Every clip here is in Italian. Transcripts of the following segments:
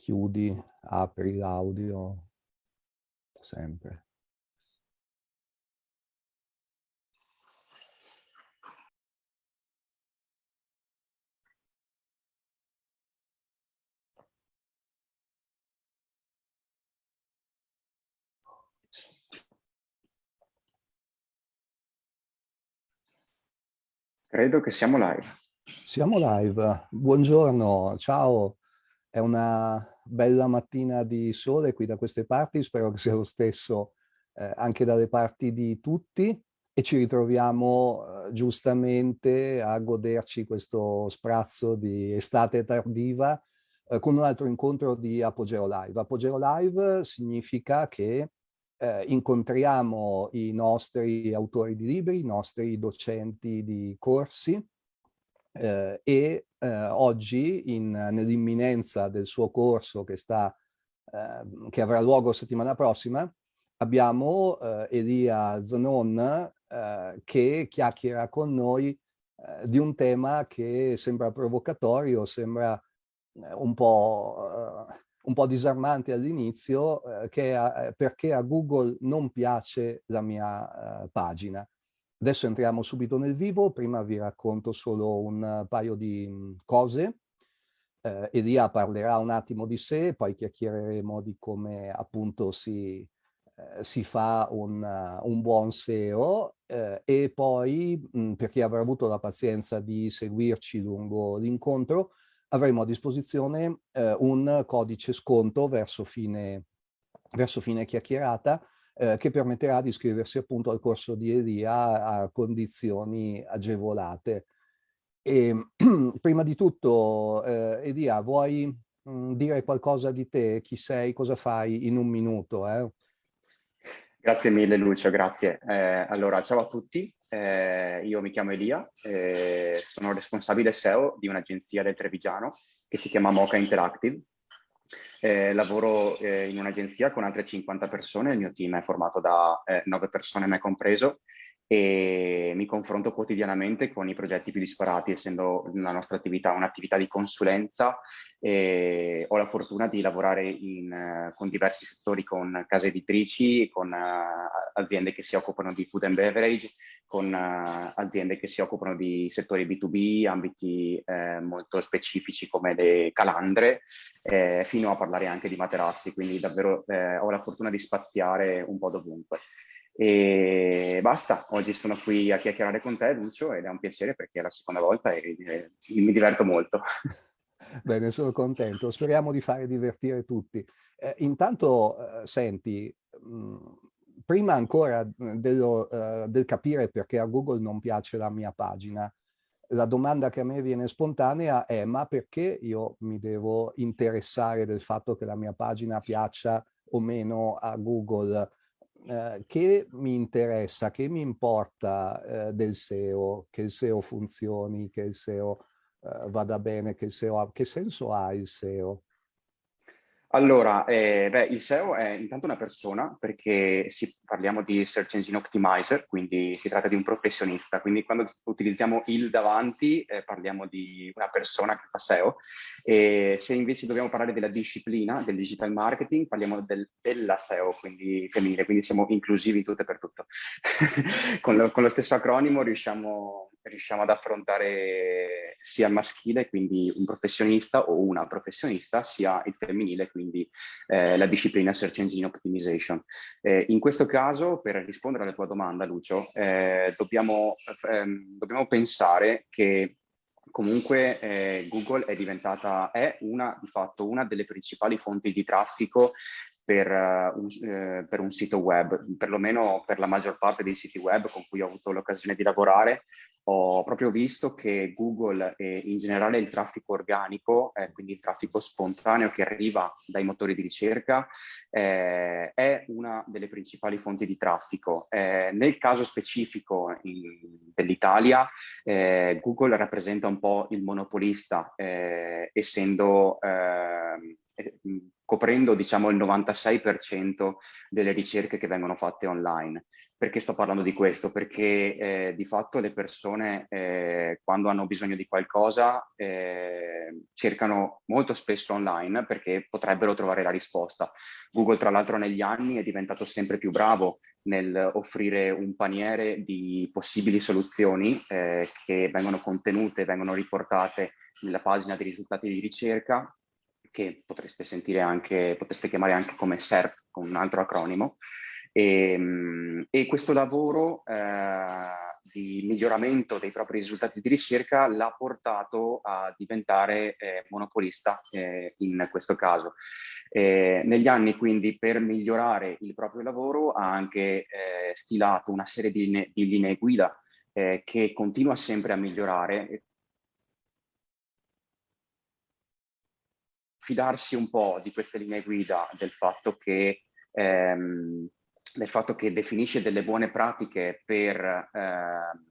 chiudi, apri l'audio, sempre. Credo che siamo live. Siamo live. Buongiorno, ciao. È una bella mattina di sole qui da queste parti, spero che sia lo stesso eh, anche dalle parti di tutti e ci ritroviamo eh, giustamente a goderci questo sprazzo di estate tardiva eh, con un altro incontro di Apogeo Live. Apogeo Live significa che eh, incontriamo i nostri autori di libri, i nostri docenti di corsi eh, e eh, oggi nell'imminenza del suo corso che, sta, ehm, che avrà luogo settimana prossima abbiamo eh, Elia Zanon eh, che chiacchiera con noi di un tema che sembra provocatorio, sembra un po' un po' disarmante all'inizio che eh, perché a Google non piace la mia pagina. Adesso entriamo subito nel vivo, prima vi racconto solo un paio di mm, cose. Eh, Elia parlerà un attimo di sé, poi chiacchiereremo di come appunto si, eh, si fa un, uh, un, buon SEO eh, e poi mh, mm, per chi avrà avuto la pazienza di seguirci lungo l'incontro avremo a disposizione eh, un codice sconto verso fine, verso fine chiacchierata eh, che permetterà di iscriversi appunto al corso di Elia a condizioni agevolate. E, prima di tutto, eh, Elia, vuoi mh, mm, dire qualcosa di te? Chi sei? Cosa fai in un minuto? Eh? Grazie mille Lucio, grazie. Eh, allora, ciao a tutti, eh, io mi chiamo Elia, eh, sono responsabile SEO di un'agenzia del Trevigiano che si chiama Mocha Interactive. Eh, lavoro eh, in un'agenzia con altre 50 persone, il mio team è formato da 9 eh, persone, me compreso, e mi confronto quotidianamente con i progetti più disparati, essendo la nostra attività un'attività di consulenza e ho la fortuna di lavorare in, uh, con diversi settori, con case editrici, con uh, aziende che si occupano di food and beverage, con uh, aziende che si occupano di settori B2B, ambiti eh, molto specifici come le calandre, eh, fino a parlare anche di materassi, quindi davvero eh, ho la fortuna di spaziare un po' dovunque. E basta, oggi sono qui a chiacchierare con te Lucio ed è un piacere perché è la seconda volta e, e mi diverto molto. Bene, sono contento. Speriamo di fare divertire tutti. Eh, intanto, eh, senti, mh, mm, prima ancora dello, uh, del capire perché a Google non piace la mia pagina, la domanda che a me viene spontanea è ma perché io mi devo interessare del fatto che la mia pagina piaccia o meno a Google? Eh, che mi interessa, che mi importa eh, del SEO, che il SEO funzioni, che il SEO eh, vada bene, che il SEO ha, che senso ha il SEO? Allora, eh, beh, il SEO è intanto una persona perché si, parliamo di Search Engine Optimizer, quindi si tratta di un professionista, quindi quando utilizziamo il davanti eh, parliamo di una persona che fa SEO e se invece dobbiamo parlare della disciplina del digital marketing parliamo del, della SEO, quindi femminile, quindi siamo inclusivi tutto e per tutto. con, lo, con lo stesso acronimo riusciamo riusciamo ad affrontare sia il maschile, quindi un professionista o una professionista, sia il femminile, quindi eh, la disciplina Search Engine Optimization. Eh, in questo caso, per rispondere alla tua domanda, Lucio, eh, dobbiamo, ehm, dobbiamo pensare che comunque eh, Google è diventata, è una, di fatto una delle principali fonti di traffico per, uh, un, eh, per, un, sito web, perlomeno per la maggior parte dei siti web con cui ho avuto l'occasione di lavorare, ho proprio visto che Google e in generale il traffico organico, eh, quindi il traffico spontaneo che arriva dai motori di ricerca, eh, è una delle principali fonti di traffico. Eh, nel caso specifico dell'Italia, eh, Google rappresenta un po' il monopolista, eh, essendo ehm, eh, coprendo diciamo il 96% delle ricerche che vengono fatte online. Perché sto parlando di questo? Perché eh, di fatto le persone eh, quando hanno bisogno di qualcosa eh, cercano molto spesso online perché potrebbero trovare la risposta. Google tra l'altro negli anni è diventato sempre più bravo nel offrire un paniere di possibili soluzioni eh, che vengono contenute, vengono riportate nella pagina dei risultati di ricerca che potreste sentire anche, potreste chiamare anche come SERP con un altro acronimo e, ehm, e questo lavoro eh, di miglioramento dei propri risultati di ricerca l'ha portato a diventare eh, monopolista eh, in questo caso. Eh, negli anni quindi per migliorare il proprio lavoro ha anche eh, stilato una serie di, linee, di linee guida eh, che continua sempre a migliorare fidarsi un po' di queste linee guida del fatto che ehm, del fatto che definisce delle buone pratiche per eh,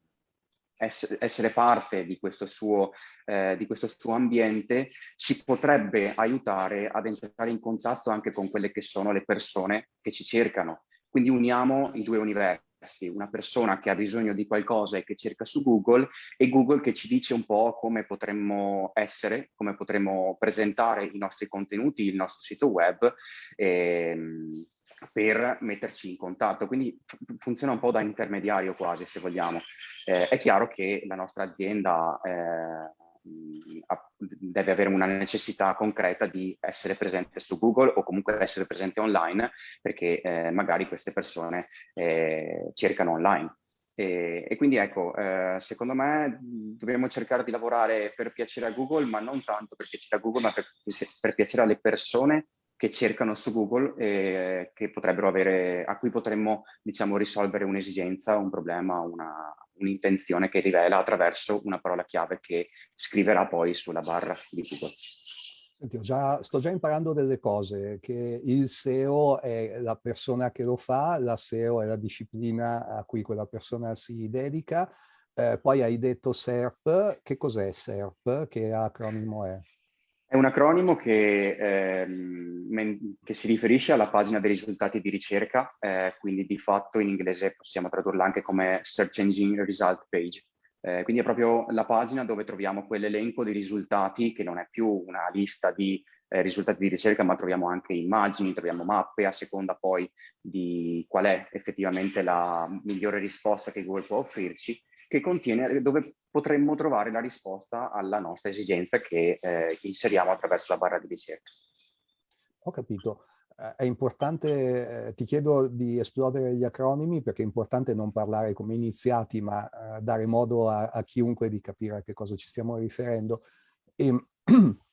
essere parte di questo, suo, eh, di questo suo ambiente, ci potrebbe aiutare ad entrare in contatto anche con quelle che sono le persone che ci cercano. Quindi uniamo i due universi una persona che ha bisogno di qualcosa e che cerca su Google e Google che ci dice un po' come potremmo essere, come potremmo presentare i nostri contenuti, il nostro sito web ehm, per metterci in contatto. Quindi funziona un po' da intermediario quasi, se vogliamo. Eh, è chiaro che la nostra azienda eh, deve avere una necessità concreta di essere presente su Google o comunque essere presente online perché eh, magari queste persone eh, cercano online. E, e, quindi ecco, eh, secondo me dobbiamo cercare di lavorare per piacere a Google, ma non tanto per piacere a Google, ma per, per piacere alle persone che cercano su Google e che potrebbero avere, a cui potremmo diciamo, risolvere un'esigenza, un problema, un'intenzione un che rivela attraverso una parola chiave che scriverà poi sulla barra di Google. Senti, già, sto già imparando delle cose, che il SEO è la persona che lo fa, la SEO è la disciplina a cui quella persona si dedica, eh, poi hai detto SERP, che cos'è SERP? Che acronimo è? È un acronimo che, ehm, che, si riferisce alla pagina dei risultati di ricerca, eh, quindi di fatto in inglese possiamo tradurla anche come Search Engine Result Page. Eh, quindi è proprio la pagina dove troviamo quell'elenco di risultati che non è più una lista di eh, risultati di ricerca, ma troviamo anche immagini, troviamo mappe, a seconda poi di qual è effettivamente la migliore risposta che Google può offrirci, che contiene dove potremmo trovare la risposta alla nostra esigenza che eh, inseriamo attraverso la barra di ricerca. Ho capito. Eh, è importante, eh, ti chiedo di esplodere gli acronimi perché è importante non parlare come iniziati ma eh, dare modo a, a, chiunque di capire a che cosa ci stiamo riferendo. E,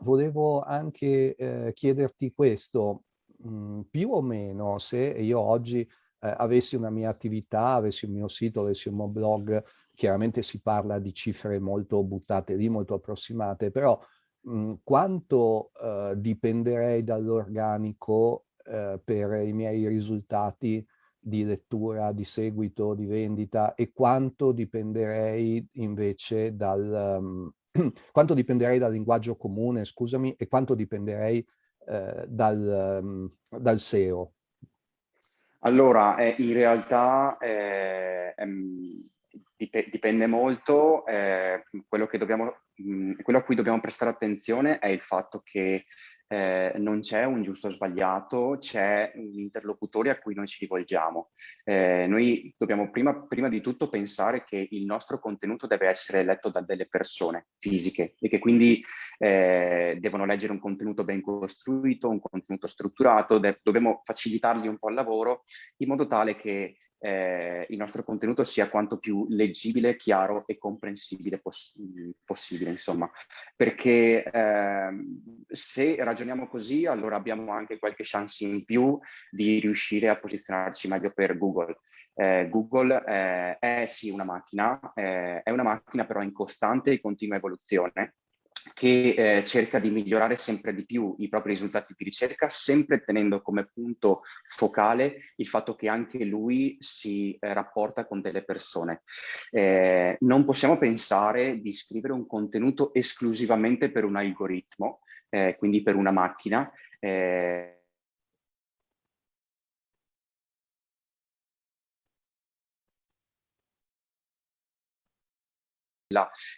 volevo anche eh, chiederti questo, mh, mm, più o meno se io oggi eh, avessi una mia attività, avessi un mio sito, avessi un mio blog, chiaramente si parla di cifre molto buttate lì, molto approssimate, però mh, mm, quanto eh, dipenderei dall'organico eh, per i miei risultati di lettura, di seguito, di vendita e quanto dipenderei invece dal, um, quanto dipenderei dal linguaggio comune, scusami, e quanto dipenderei eh, dal, um, dal, SEO? Allora, eh, in realtà eh, ehm, dip dipende molto, eh, quello, dobbiamo, mh, mm, quello a cui dobbiamo prestare attenzione è il fatto che eh, non c'è un giusto o sbagliato, c'è un interlocutore a cui noi ci rivolgiamo. Eh, noi dobbiamo prima, prima, di tutto pensare che il nostro contenuto deve essere letto da delle persone fisiche e che quindi eh, devono leggere un contenuto ben costruito, un contenuto strutturato, dobbiamo facilitargli un po' il lavoro in modo tale che eh, il nostro contenuto sia quanto più leggibile, chiaro e comprensibile poss possibile, insomma. Perché eh, se ragioniamo così, allora abbiamo anche qualche chance in più di riuscire a posizionarci meglio per Google. Eh, Google eh, è sì una macchina, eh, è una macchina però in costante e continua evoluzione che eh, cerca di migliorare sempre di più i propri risultati di ricerca, sempre tenendo come punto focale il fatto che anche lui si eh, rapporta con delle persone. Eh, non possiamo pensare di scrivere un contenuto esclusivamente per un algoritmo, eh, quindi per una macchina, eh,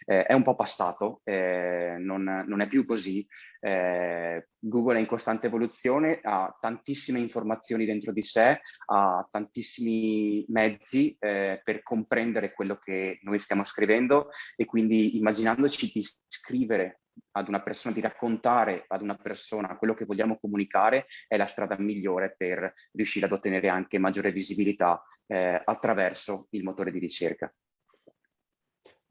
eh, è un po' passato, eh, non, non, è più così. Eh, Google è in costante evoluzione, ha tantissime informazioni dentro di sé, ha tantissimi mezzi eh, per comprendere quello che noi stiamo scrivendo e quindi immaginandoci di scrivere ad una persona, di raccontare ad una persona quello che vogliamo comunicare è la strada migliore per riuscire ad ottenere anche maggiore visibilità eh, attraverso il motore di ricerca.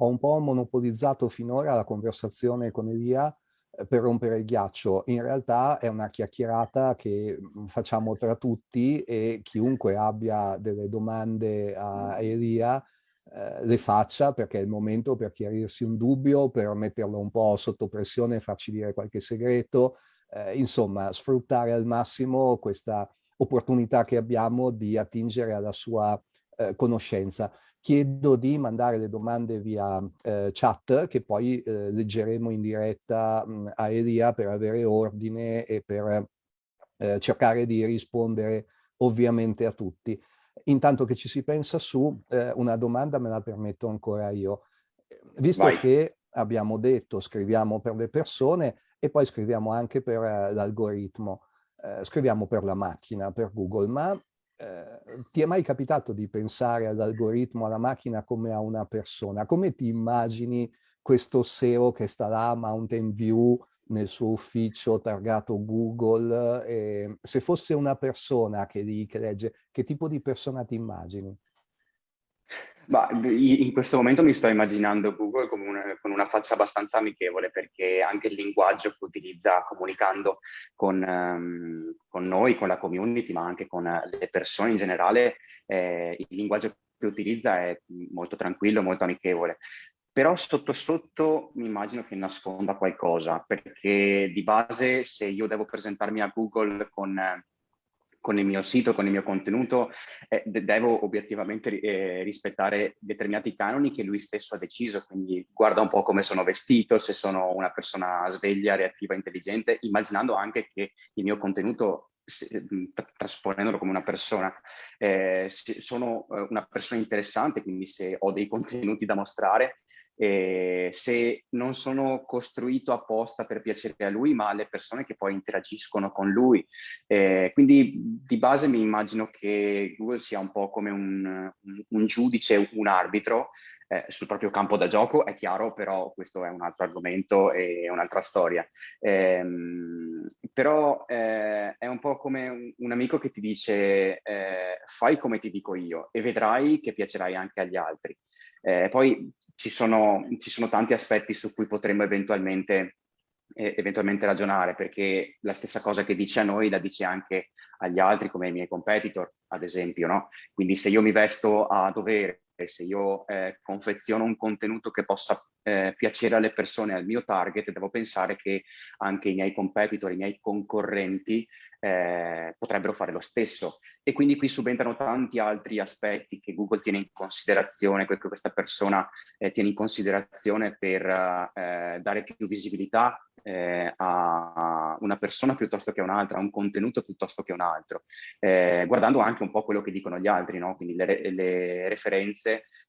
Ho un po' monopolizzato finora la conversazione con Elia eh, per rompere il ghiaccio. In realtà è una chiacchierata che mm, facciamo tra tutti e chiunque abbia delle domande a Elia eh, le faccia perché è il momento per chiarirsi un dubbio, per metterlo un po' sotto pressione, farci dire qualche segreto, eh, insomma sfruttare al massimo questa opportunità che abbiamo di attingere alla sua eh, conoscenza. Chiedo di mandare le domande via eh, chat che poi eh, leggeremo in diretta mh, a Elia per avere ordine e per eh, cercare di rispondere ovviamente a tutti. Intanto che ci si pensa su, eh, una domanda me la permetto ancora io. Visto Vai. che abbiamo detto scriviamo per le persone e poi scriviamo anche per uh, l'algoritmo, uh, scriviamo per la macchina, per Google, ma uh, ti è mai capitato di pensare all'algoritmo, alla macchina come a una persona? Come ti immagini questo SEO che sta là a Mountain View nel suo ufficio targato Google, eh, se fosse una persona che, lì, che legge, che tipo di persona ti immagini? Ma in questo momento mi sto immaginando Google come una, con una faccia abbastanza amichevole perché anche il linguaggio che utilizza comunicando con, um, con noi, con la community, ma anche con le persone in generale, eh, il linguaggio che utilizza è molto tranquillo, molto amichevole. Però sotto sotto mi immagino che nasconda qualcosa, perché di base se io devo presentarmi a Google con, con il mio sito, con il mio contenuto, eh, devo obiettivamente eh, rispettare determinati canoni che lui stesso ha deciso, quindi guarda un po' come sono vestito, se sono una persona sveglia, reattiva, intelligente, immaginando anche che il mio contenuto se, trasponendolo come una persona, eh, sono eh, una persona interessante, quindi se ho dei contenuti da mostrare, eh, se non sono costruito apposta per piacere a lui, ma alle persone che poi interagiscono con lui. Eh, quindi di base mi immagino che Google sia un po' come un, un, giudice, un arbitro eh, sul proprio campo da gioco, è chiaro, però questo è un altro argomento e un'altra storia. Ehm, però eh, è un po' come un, un amico che ti dice eh, fai come ti dico io e vedrai che piacerai anche agli altri. Eh, poi ci sono, ci sono, tanti aspetti su cui potremmo eventualmente, eh, eventualmente ragionare, perché la stessa cosa che dice a noi la dice anche agli altri, come ai miei competitor, ad esempio. No? Quindi se io mi vesto a dovere, se io eh, confeziono un contenuto che possa eh, piacere alle persone, al mio target, devo pensare che anche i miei competitor, i miei concorrenti eh, potrebbero fare lo stesso. E quindi qui subentrano tanti altri aspetti che Google tiene in considerazione, che questa persona eh, tiene in considerazione per eh, dare più visibilità eh, a una persona piuttosto che a un'altra, a un contenuto piuttosto che a un altro, guardando anche un po' quello che dicono gli altri, no? quindi le, le referenze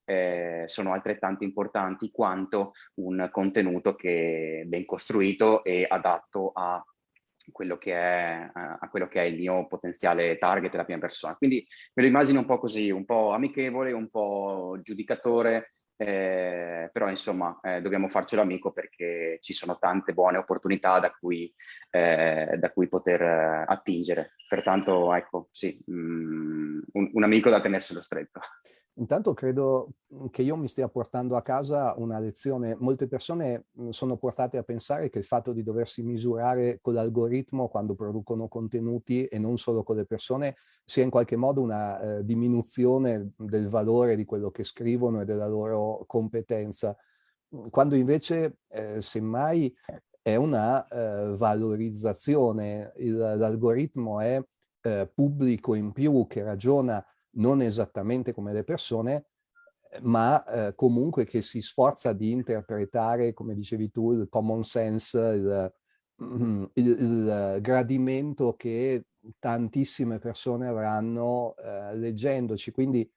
eh, sono altrettanto importanti quanto un contenuto che è ben costruito e adatto a quello che è, a quello che è il mio potenziale target, la prima persona. Quindi me lo immagino un po' così, un po' amichevole, un po' giudicatore, eh, però insomma eh, dobbiamo farcelo amico perché ci sono tante buone opportunità da cui, eh, da cui poter eh, attingere. Pertanto ecco, sì, mm, un, un amico da tenerselo stretto. Intanto credo mhmm, che io mi stia portando a casa una lezione. Molte persone mhmm, sono portate a pensare che il fatto di doversi misurare con l'algoritmo quando producono contenuti e non solo con le persone sia in qualche modo una eh, diminuzione del valore di quello che scrivono e della loro competenza, mhmm, quando invece eh, semmai è una eh, valorizzazione. L'algoritmo è eh, pubblico in più che ragiona non esattamente come le persone, ma eh, comunque che si sforza di interpretare, come dicevi tu, il common sense, il, il, il gradimento che tantissime persone avranno eh, leggendoci. Quindi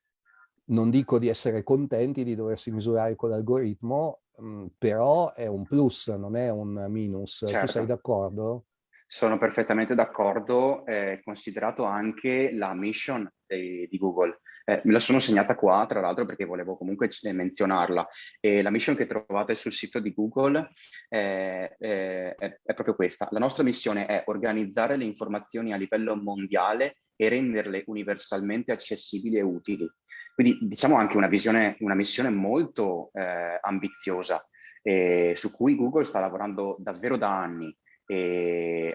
non dico di essere contenti di doversi misurare con l'algoritmo, mm, però è un plus, non è un minus. Certo. Tu sei certo. d'accordo? Sono perfettamente d'accordo, eh, considerato anche la mission di, di Google. Eh, me la sono segnata qua, tra l'altro, perché volevo comunque menzionarla. E la mission che trovate sul sito di Google è, è, è proprio questa. La nostra missione è organizzare le informazioni a livello mondiale e renderle universalmente accessibili e utili. Quindi diciamo anche una visione, una missione molto eh, ambiziosa eh, su cui Google sta lavorando davvero da anni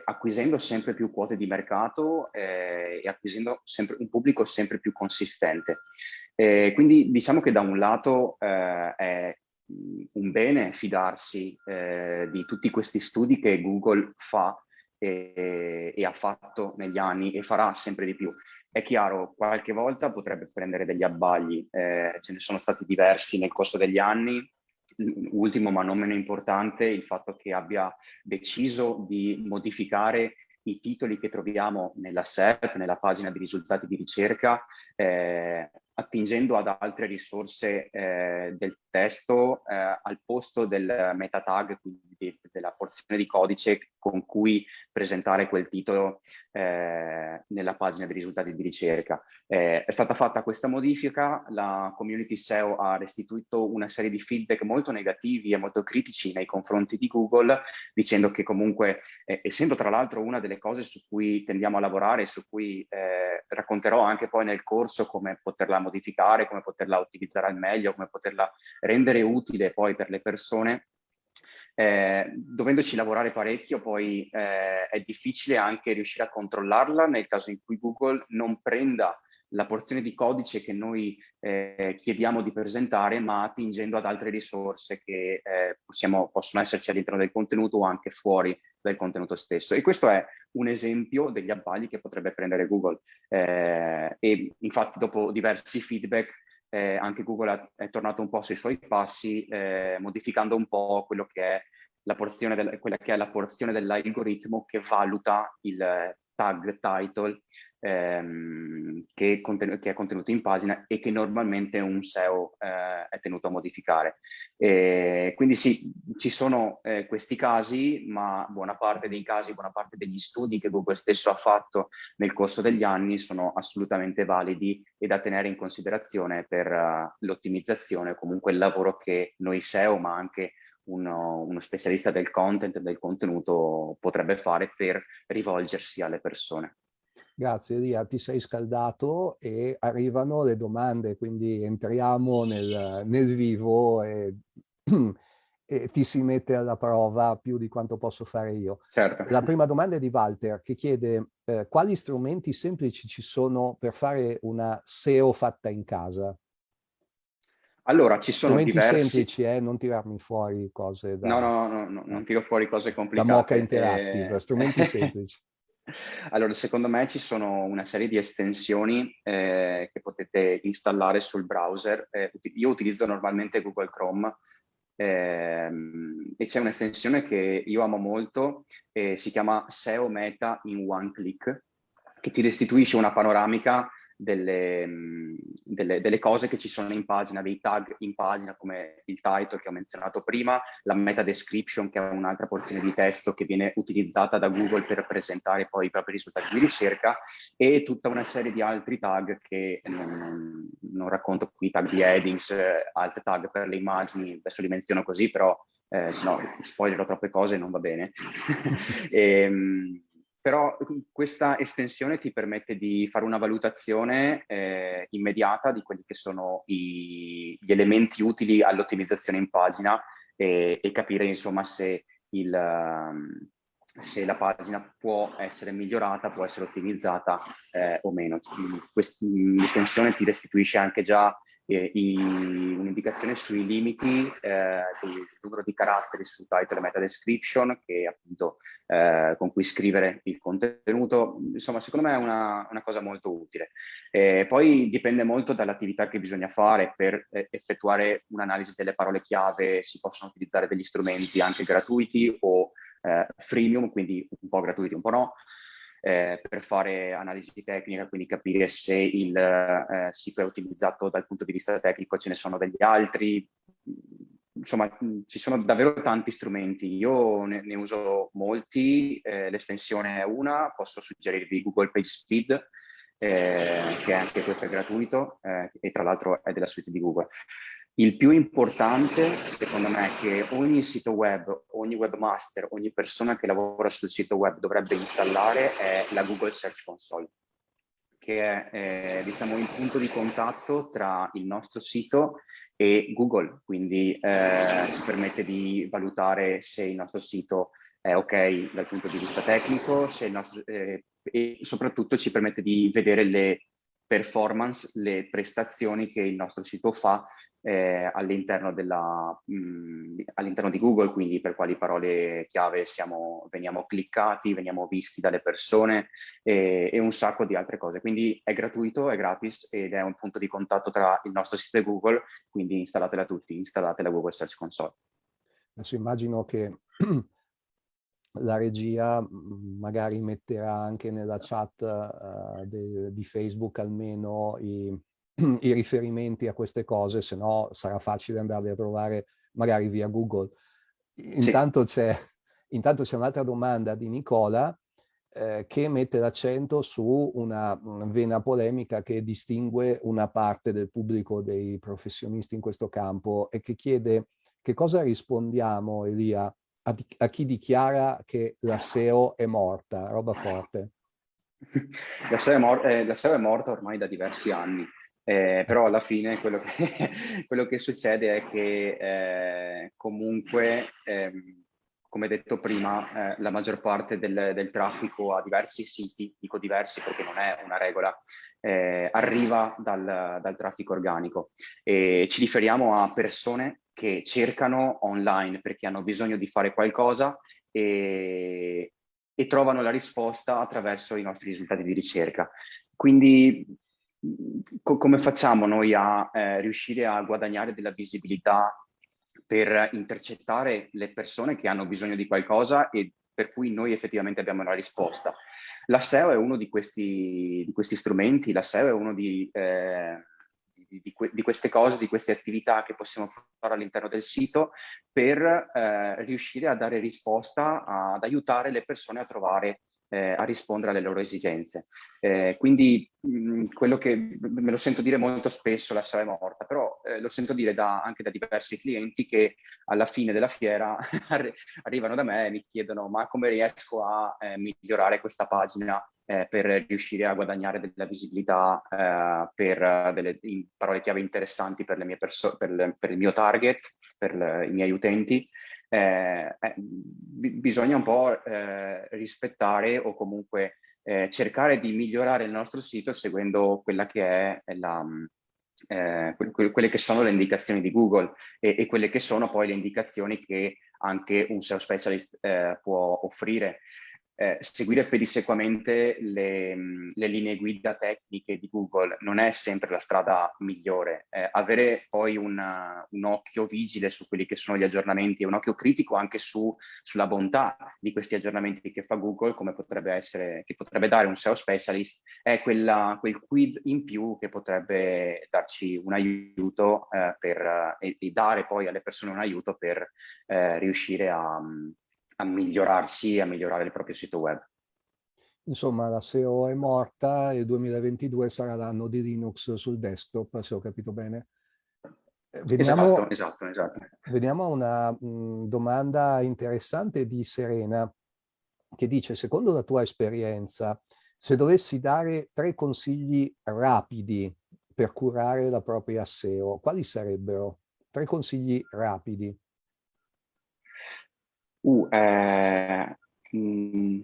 acquisendo sempre più quote di mercato eh, e acquisendo sempre, un pubblico sempre più consistente. Eh, quindi diciamo che da un lato eh, è un bene fidarsi eh, di tutti questi studi che Google fa e, e ha fatto negli anni e farà sempre di più. È chiaro, qualche volta potrebbe prendere degli abbagli, eh, ce ne sono stati diversi nel corso degli anni, ultimo ma non meno importante il fatto che abbia deciso di modificare i titoli che troviamo nella SERP, nella pagina di risultati di ricerca, eh, attingendo ad altre risorse eh, del testo eh, al posto del meta tag, quindi della porzione di codice con cui presentare quel titolo eh, nella pagina di risultati di ricerca. Eh, è stata fatta questa modifica, la community SEO ha restituito una serie di feedback molto negativi e molto critici nei confronti di Google, dicendo che comunque, eh, essendo tra l'altro una delle cose su cui tendiamo a lavorare, su cui eh, racconterò anche poi nel corso come poterla modificare, come poterla utilizzare al meglio, come poterla rendere utile poi per le persone, eh, dovendoci lavorare parecchio poi eh, è difficile anche riuscire a controllarla nel caso in cui Google non prenda la porzione di codice che noi eh, chiediamo di presentare, ma attingendo ad altre risorse che eh, possiamo, possono esserci all'interno del contenuto o anche fuori dal contenuto stesso. E questo è un esempio degli abbagli che potrebbe prendere Google. Eh, e infatti dopo diversi feedback eh, anche Google è tornato un po' sui suoi passi, eh, modificando un po' quello che è la porzione del, quella che è la porzione dell'algoritmo che valuta il tag title ehm, che, che, è contenuto in pagina e che normalmente un SEO eh, è tenuto a modificare. E quindi sì, ci sono eh, questi casi, ma buona parte dei casi, buona parte degli studi che Google stesso ha fatto nel corso degli anni sono assolutamente validi e da tenere in considerazione per uh, l'ottimizzazione comunque il lavoro che noi SEO, ma anche uno, uno, specialista del content, del contenuto potrebbe fare per rivolgersi alle persone. Grazie Elia, ti sei scaldato e arrivano le domande, quindi entriamo nel, nel vivo e, e, ti si mette alla prova più di quanto posso fare io. Certo. La prima domanda è di Walter che chiede eh, quali strumenti semplici ci sono per fare una SEO fatta in casa? Allora, ci sono Strumenti diversi... semplici, eh? non tirarmi fuori cose da... No, no, no, no non tiro fuori cose complicate. Da Mocha Interactive, eh... strumenti semplici. Allora, secondo me ci sono una serie di estensioni eh, che potete installare sul browser. Eh, io utilizzo normalmente Google Chrome ehm, e c'è un'estensione che io amo molto, eh, si chiama SEO Meta in One Click, che ti restituisce una panoramica delle, delle, delle, cose che ci sono in pagina, dei tag in pagina come il title che ho menzionato prima, la meta description che è un'altra porzione di testo che viene utilizzata da Google per presentare poi i propri risultati di ricerca e tutta una serie di altri tag che non, non racconto qui, tag di headings, alt tag per le immagini, adesso li menziono così però eh, no, spoilerò troppe cose non va bene. e, ehm, però questa estensione ti permette di fare una valutazione eh, immediata di quelli che sono i, gli elementi utili all'ottimizzazione in pagina e, e capire insomma se, il, um, se, la pagina può essere migliorata, può essere ottimizzata eh, o meno. L'estensione ti restituisce anche già eh, un'indicazione sui limiti eh, del numero di caratteri sul title e meta description che appunto eh, con cui scrivere il contenuto, insomma secondo me è una, una cosa molto utile. poi dipende molto dall'attività che bisogna fare per eh, effettuare un'analisi delle parole chiave, si possono utilizzare degli strumenti anche gratuiti o eh, freemium, quindi un po' gratuiti, un po' no, eh, per fare analisi tecnica, quindi capire se il eh, sito è utilizzato dal punto di vista tecnico, ce ne sono degli altri. insomma, ci sono davvero tanti strumenti. Io ne, ne uso molti, eh, l'estensione è una, posso suggerirvi Google PageSpeed, eh, che anche questo è gratuito eh, e tra l'altro è della suite di Google. Il più importante, secondo me, è che ogni sito web, ogni webmaster, ogni persona che lavora sul sito web dovrebbe installare è la Google Search Console, che è eh, diciamo, il punto di contatto tra il nostro sito e Google, quindi eh, ci permette di valutare se il nostro sito è ok dal punto di vista tecnico, nostro, eh, e soprattutto ci permette di vedere le performance, le prestazioni che il nostro sito fa eh, all'interno all di Google, quindi per quali parole chiave siamo, veniamo cliccati, veniamo visti dalle persone e, e, un sacco di altre cose. Quindi è gratuito, è gratis ed è un punto di contatto tra il nostro sito e Google, quindi installatela tutti, installate la Google Search Console. Adesso immagino che la regia mm, magari metterà anche nella chat uh, de, di Facebook almeno i, i, riferimenti a queste cose, se no sarà facile andarli a trovare magari via Google. Intanto sì. c'è un'altra domanda di Nicola eh, che mette l'accento su una vena polemica che distingue una parte del pubblico dei professionisti in questo campo e che chiede che cosa rispondiamo, Elia, a, a chi dichiara che la SEO è morta, roba forte. La SEO è, mor eh, la SEO è morta ormai da diversi anni, eh, però alla fine quello che, quello che succede è che eh, comunque, ehm, come detto prima, eh, la maggior parte del, del, traffico a diversi siti, dico diversi perché non è una regola, eh, arriva dal, dal traffico organico e ci riferiamo a persone che cercano online perché hanno bisogno di fare qualcosa e, e trovano la risposta attraverso i nostri risultati di ricerca. Quindi co come facciamo noi a eh, riuscire a guadagnare della visibilità per intercettare le persone che hanno bisogno di qualcosa e per cui noi effettivamente abbiamo la risposta. La SEO è uno di questi, di questi strumenti, la SEO è uno di, eh, di, di, di, queste cose, di queste attività che possiamo fare all'interno del sito per eh, riuscire a dare risposta, ad aiutare le persone a trovare eh, a rispondere alle loro esigenze. Eh, quindi mh, mm, quello che me lo sento dire molto spesso, la SEO è morta, però eh, lo sento dire da, anche da diversi clienti che alla fine della fiera arrivano da me e mi chiedono ma come riesco a eh, migliorare questa pagina eh, per riuscire a guadagnare della visibilità eh, per delle parole chiave interessanti per, per, le, per il mio target, per le, i miei utenti, eh, bisogna un po' eh, rispettare o comunque eh, cercare di migliorare il nostro sito seguendo quella che è la, eh, quelle che sono le indicazioni di Google e, e, quelle che sono poi le indicazioni che anche un SEO specialist eh, può offrire eh, seguire pedissequamente le, le, linee guida tecniche di Google non è sempre la strada migliore. Eh, avere poi una, un occhio vigile su quelli che sono gli aggiornamenti e un occhio critico anche su, sulla bontà di questi aggiornamenti che fa Google, come potrebbe essere, che potrebbe dare un SEO specialist, è quella, quel quid in più che potrebbe darci un aiuto eh, per, e, e, dare poi alle persone un aiuto per eh, riuscire a a migliorarsi e a migliorare il proprio sito web. Insomma, la SEO è morta e il 2022 sarà l'anno di Linux sul desktop, se ho capito bene. Eh, vediamo, esatto, esatto, esatto. Vediamo una mh, domanda interessante di Serena, che dice, secondo la tua esperienza, se dovessi dare tre consigli rapidi per curare la propria SEO, quali sarebbero? Tre consigli rapidi. Uh, eh, mm,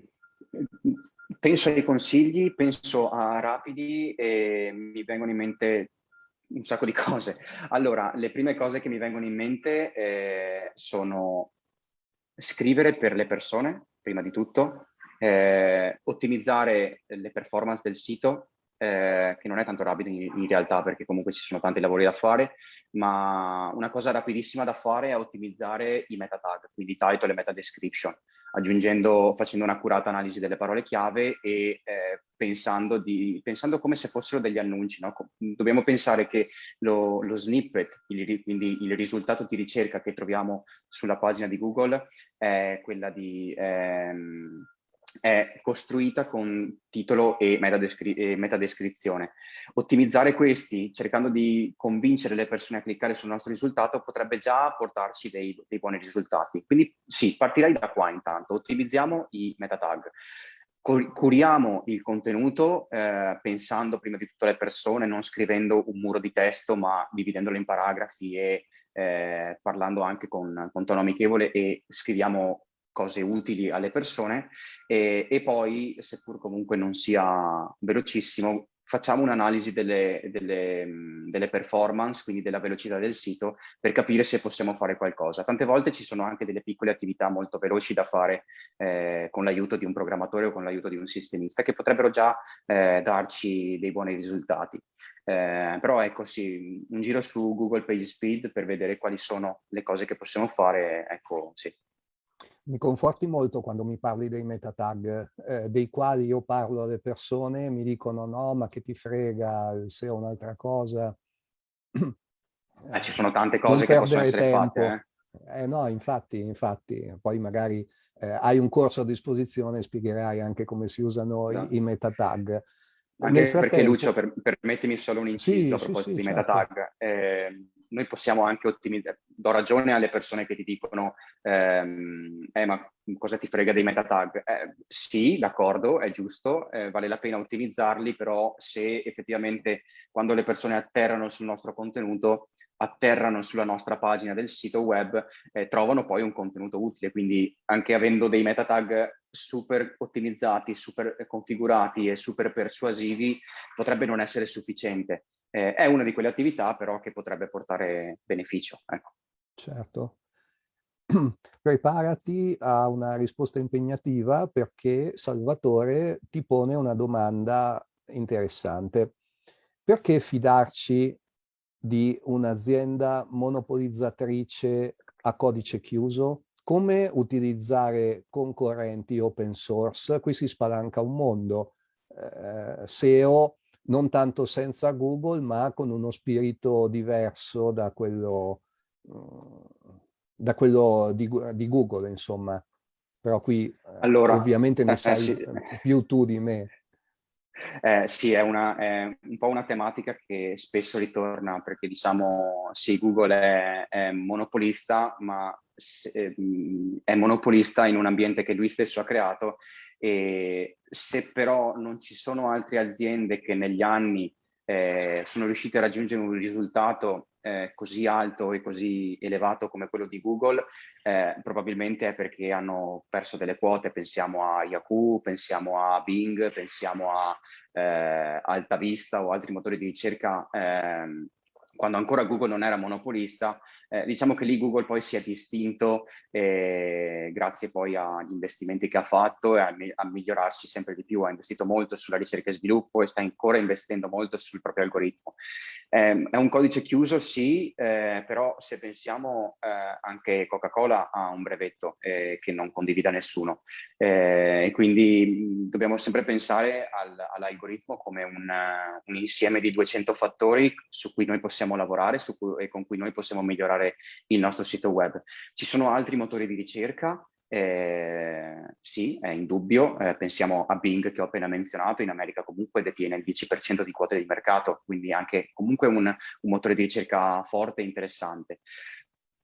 penso ai consigli, penso a rapidi e mi vengono in mente un sacco di cose. Allora, le prime cose che mi vengono in mente eh, sono scrivere per le persone, prima di tutto, eh, ottimizzare le performance del sito, eh, che non è tanto rapido in, in, realtà perché comunque ci sono tanti lavori da fare, ma una cosa rapidissima da fare è ottimizzare i meta tag, quindi title e meta description. aggiungendo, facendo un'accurata analisi delle parole chiave e eh, pensando, di, pensando, come se fossero degli annunci. No? Dobbiamo pensare che lo, lo snippet, il, quindi il risultato di ricerca che troviamo sulla pagina di Google, è quella di... Ehm, è costruita con titolo e metadescrizione. Ottimizzare questi, cercando di convincere le persone a cliccare sul nostro risultato, potrebbe già portarci dei, dei buoni risultati. Quindi sì, partirei da qua intanto, ottimizziamo i meta tag. Curiamo il contenuto eh, pensando prima di tutto alle persone, non scrivendo un muro di testo, ma dividendolo in paragrafi e eh, parlando anche con, con tono amichevole e scriviamo cose utili alle persone e, e poi, seppur comunque non sia velocissimo, facciamo un'analisi delle, delle, delle, performance, quindi della velocità del sito, per capire se possiamo fare qualcosa. Tante volte ci sono anche delle piccole attività molto veloci da fare eh, con l'aiuto di un programmatore o con l'aiuto di un sistemista, che potrebbero già eh, darci dei buoni risultati. Eh, però ecco sì, un giro su Google PageSpeed per vedere quali sono le cose che possiamo fare, ecco sì, mi conforti molto quando mi parli dei meta tag, eh, dei quali io parlo alle persone mi dicono no, ma che ti frega, se ho un'altra cosa. Eh, ci sono tante cose che possono essere tempo. fatte. Eh? eh? no, infatti, infatti, poi magari eh, hai un corso a disposizione e spiegherai anche come si usano no. i, i meta tag. Anche perché Lucio, per, permettimi solo un inciso sì, a proposito sì, sì, di certo. meta tag. Eh, noi possiamo anche ottimizzare, do ragione alle persone che ti dicono ehm, eh, ma cosa ti frega dei meta tag? Eh, sì, d'accordo, è giusto, eh, vale la pena ottimizzarli, però se effettivamente quando le persone atterrano sul nostro contenuto, atterrano sulla nostra pagina del sito web, eh, trovano poi un contenuto utile, quindi anche avendo dei meta tag super ottimizzati, super configurati e super persuasivi, potrebbe non essere sufficiente eh, è una di quelle attività però che potrebbe portare beneficio. Ecco. Certo. Preparati a una risposta impegnativa perché Salvatore ti pone una domanda interessante. Perché fidarci di un'azienda monopolizzatrice a codice chiuso? Come utilizzare concorrenti open source? Qui si spalanca un mondo. Eh, SEO non tanto senza Google, ma con uno spirito diverso da quello, mm, da quello di, di Google, insomma. Però qui eh, allora, ovviamente ne eh, sai sì. più tu di me. Eh, sì, è, una, è, un po' una tematica che spesso ritorna perché diciamo sì, Google è, è monopolista, ma se, mm, è monopolista in un ambiente che lui stesso ha creato e se però non ci sono altre aziende che negli anni eh, sono riuscite a raggiungere un risultato eh, così alto e così elevato come quello di Google, eh, probabilmente è perché hanno perso delle quote. Pensiamo a Yahoo, pensiamo a Bing, pensiamo a eh, AltaVista o altri motori di ricerca ehm, quando ancora Google non era monopolista, eh, diciamo che lì Google poi si è distinto eh, grazie poi agli investimenti che ha fatto e a, a, migliorarsi sempre di più, ha investito molto sulla ricerca e sviluppo e sta ancora investendo molto sul proprio algoritmo. Eh, è un codice chiuso, sì, eh, però se pensiamo eh, anche Coca-Cola ha un brevetto eh, che non condivida nessuno e quindi mh, dobbiamo sempre pensare al, all'algoritmo come un, un insieme di 200 fattori su cui noi possiamo possiamo lavorare cui, e con cui noi possiamo migliorare il nostro sito web. Ci sono altri motori di ricerca? Eh, sì, è indubbio. Eh, pensiamo a Bing che ho appena menzionato, in America comunque detiene il 10% di quote di mercato, quindi anche comunque un, un motore di ricerca forte e interessante.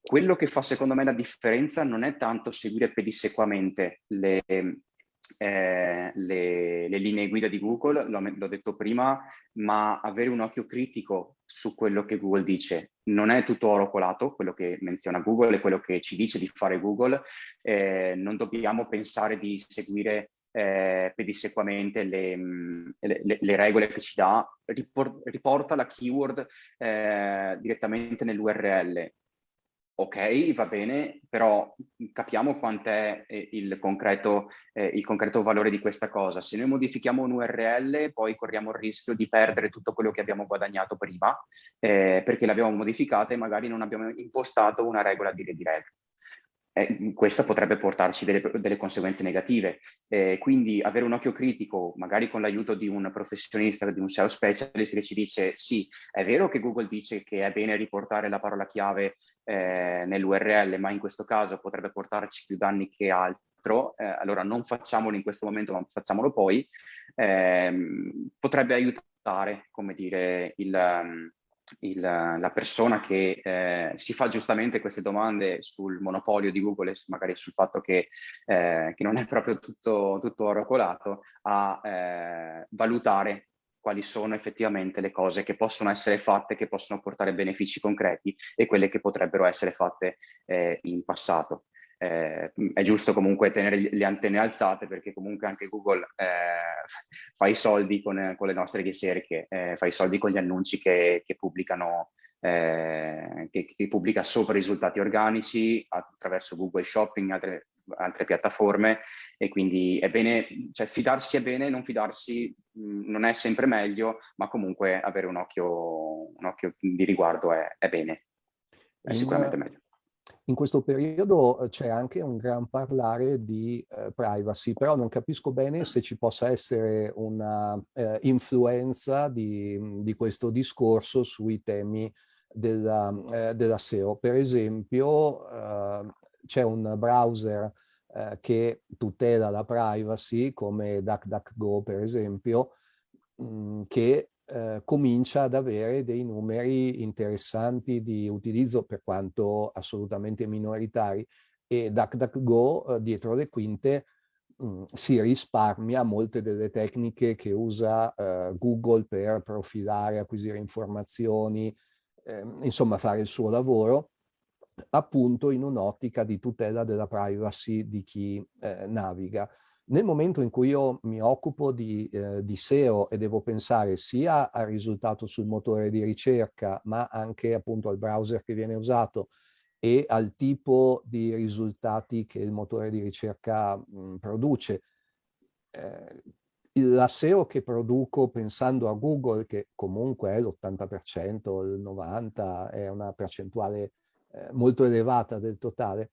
Quello che fa secondo me la differenza non è tanto seguire pedissequamente le, eh, le, le, linee guida di Google, l'ho detto prima, ma avere un occhio critico su quello che Google dice. Non è tutto oro colato, quello che menziona Google e quello che ci dice di fare Google. Eh, non dobbiamo pensare di seguire eh, pedissequamente le, le, le, regole che ci dà, riporta la keyword eh, direttamente nell'URL ok, va bene, però capiamo quant'è eh, il concreto, eh, il concreto valore di questa cosa. Se noi modifichiamo un URL, poi corriamo il rischio di perdere tutto quello che abbiamo guadagnato prima, eh, perché l'abbiamo modificata e magari non abbiamo impostato una regola di redirect. Eh, questa potrebbe portarci delle, delle conseguenze negative. Eh, quindi avere un occhio critico, magari con l'aiuto di un professionista, di un SEO specialist che ci dice sì, è vero che Google dice che è bene riportare la parola chiave eh, nell'URL, ma in questo caso potrebbe portarci più danni che altro, eh, allora non facciamolo in questo momento, ma facciamolo poi, ehm, potrebbe aiutare, come dire, il, um, il, la persona che eh, si fa giustamente queste domande sul monopolio di Google e magari sul fatto che, eh, che non è proprio tutto, tutto oro colato, a eh, valutare quali sono effettivamente le cose che possono essere fatte, che possono portare benefici concreti e quelle che potrebbero essere fatte eh, in passato eh, è giusto comunque tenere le antenne alzate perché comunque anche Google eh, fa i soldi con, con, le nostre ricerche, eh, fa i soldi con gli annunci che, che pubblicano, eh, che, che, pubblica sopra risultati organici attraverso Google Shopping, altre, altre piattaforme e quindi è bene, cioè fidarsi è bene, non fidarsi mh, non è sempre meglio, ma comunque avere un occhio, un occhio di riguardo è, è bene, è sicuramente meglio. In questo periodo eh, c'è anche un gran parlare di eh, privacy, però non capisco bene se ci possa essere una eh, influenza di, di, questo discorso sui temi della, eh, della SEO. Per esempio eh, c'è un browser eh, che tutela la privacy come DuckDuckGo per esempio, che eh, comincia ad avere dei numeri interessanti di utilizzo per quanto assolutamente minoritari e DuckDuckGo eh, dietro le quinte mh, mm, si risparmia molte delle tecniche che usa eh, Google per profilare, acquisire informazioni, ehm, insomma fare il suo lavoro appunto in un'ottica di tutela della privacy di chi eh, naviga. Nel momento in cui io mi occupo di, eh, di, SEO e devo pensare sia al risultato sul motore di ricerca, ma anche appunto al browser che viene usato e al tipo di risultati che il motore di ricerca mh, produce, eh, la SEO che produco pensando a Google, che comunque è l'80%, il 90%, è una percentuale eh, molto elevata del totale,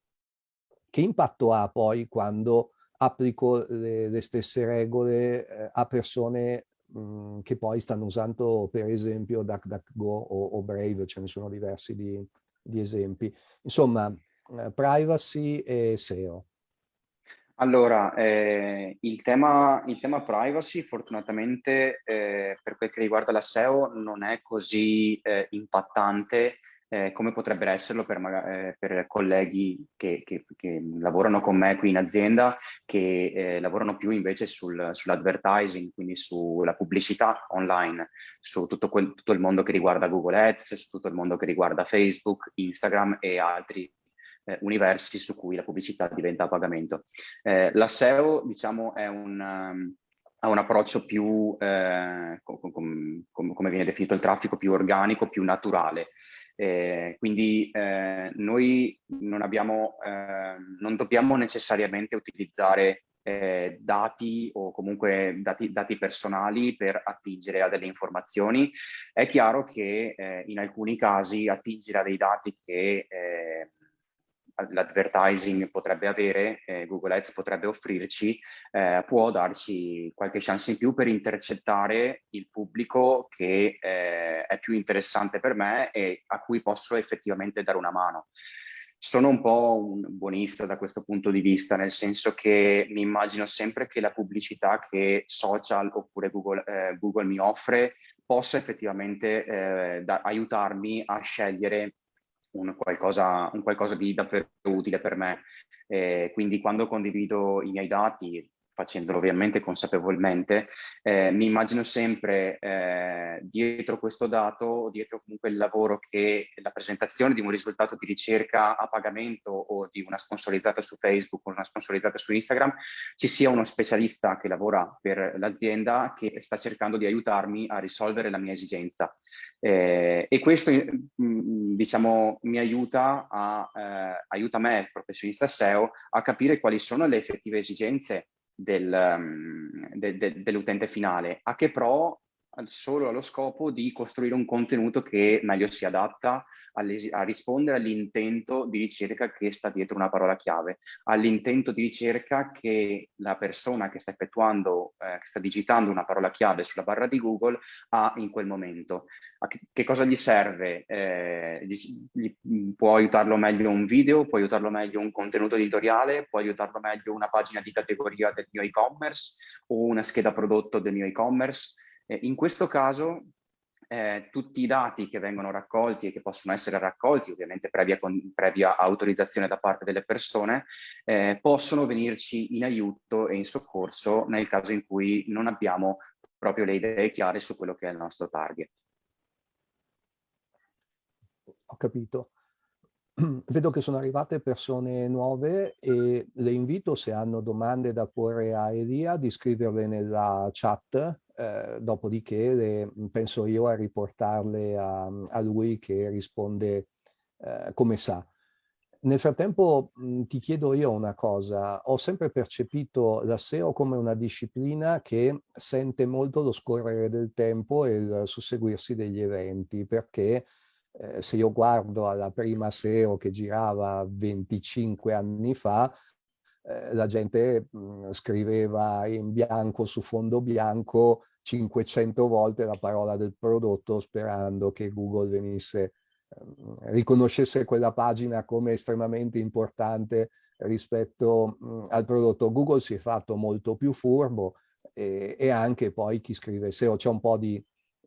che impatto ha poi quando applico le, le stesse regole eh, a persone mhmm, che poi stanno usando per esempio DuckDuckGo o, o Brave, ce ne sono diversi di, di esempi. Insomma, eh, privacy e SEO. Allora, eh, il, tema, il, tema, privacy fortunatamente eh, per quel che riguarda la SEO non è così eh, impattante eh, come potrebbero esserlo per, eh, per colleghi che, che, che, lavorano con me qui in azienda, che eh, lavorano più invece sul, sull'advertising, quindi sulla pubblicità online, su tutto, quel, tutto il mondo che riguarda Google Ads, su tutto il mondo che riguarda Facebook, Instagram e altri eh, universi su cui la pubblicità diventa a pagamento. Eh, la SEO, diciamo, è un... Um, ha un approccio più, eh, com, com, com, come viene definito il traffico, più organico, più naturale. Eh, quindi eh, noi non, abbiamo, eh, non dobbiamo necessariamente utilizzare eh, dati o comunque dati, dati, personali per attingere a delle informazioni. È chiaro che eh, in alcuni casi attingere a dei dati che eh, l'advertising potrebbe avere, eh, Google Ads potrebbe offrirci, eh, può darci qualche chance in più per intercettare il pubblico che eh, è più interessante per me e a cui posso effettivamente dare una mano. Sono un po' un buonista da questo punto di vista, nel senso che mi immagino sempre che la pubblicità che social oppure Google, eh, Google mi offre possa effettivamente eh, da, aiutarmi a scegliere un qualcosa, un qualcosa di davvero utile per me. Eh, quindi quando condivido i miei dati, facendolo ovviamente consapevolmente, eh, mi immagino sempre eh, dietro questo dato, dietro comunque il lavoro che la presentazione di un risultato di ricerca a pagamento o di una sponsorizzata su Facebook o una sponsorizzata su Instagram, ci sia uno specialista che lavora per l'azienda che sta cercando di aiutarmi a risolvere la mia esigenza. Eh, e questo mm, diciamo, mi aiuta, a, eh, aiuta me, professionista SEO, a capire quali sono le effettive esigenze del, um, de, de, dell'utente finale, a che pro solo allo scopo di costruire un contenuto che meglio si adatta a rispondere all'intento di ricerca che sta dietro una parola chiave, all'intento di ricerca che la persona che sta effettuando, eh, che sta digitando una parola chiave sulla barra di Google ha in quel momento. Che, che cosa gli serve? Eh, gli, gli, può aiutarlo meglio un video, può aiutarlo meglio un contenuto editoriale, può aiutarlo meglio una pagina di categoria del mio e-commerce o una scheda prodotto del mio e-commerce. Eh, in questo caso eh, tutti i dati che vengono raccolti e che possono essere raccolti, ovviamente previa, con, previa autorizzazione da parte delle persone, eh, possono venirci in aiuto e in soccorso nel caso in cui non abbiamo proprio le idee chiare su quello che è il nostro target. Ho capito. Vedo che sono arrivate persone nuove e le invito se hanno domande da porre a Elia di scriverle nella chat eh, dopodiché le, penso io a riportarle a, a lui che risponde eh, come sa. Nel frattempo mh, ti chiedo io una cosa, ho sempre percepito la SEO come una disciplina che sente molto lo scorrere del tempo e il susseguirsi degli eventi, perché eh, se io guardo alla prima SEO che girava 25 anni fa, eh, la gente mh, mhmm, scriveva in bianco su fondo bianco 500 volte la parola del prodotto sperando che Google venisse, eh, riconoscesse quella pagina come estremamente importante rispetto mh, mhmm, al prodotto. Google si è fatto molto più furbo e, e anche poi chi scrive SEO, c'è un po' di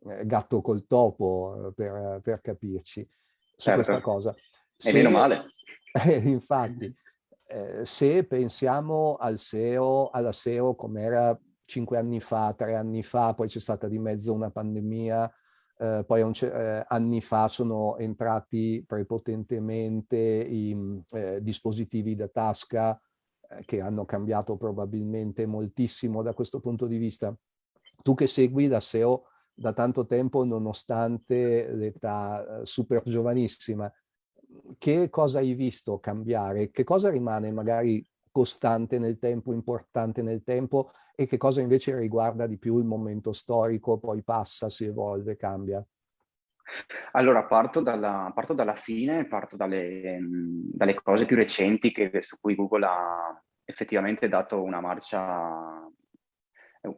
eh, gatto col topo eh, per, per capirci su certo. questa cosa. E meno male. infatti, eh, se pensiamo al SEO, alla SEO come era cinque anni fa, tre anni fa, poi c'è stata di mezzo una pandemia, eh, poi eh, anni fa sono entrati prepotentemente i eh, dispositivi da tasca eh, che hanno cambiato probabilmente moltissimo da questo punto di vista. Tu che segui la SEO da tanto tempo nonostante l'età super giovanissima, che cosa hai visto cambiare? Che cosa rimane magari costante nel tempo, importante nel tempo e che cosa invece riguarda di più il momento storico, poi passa, si evolve, cambia? Allora, parto dalla, parto dalla fine, parto dalle, dalle, cose più recenti che, su cui Google ha effettivamente dato una marcia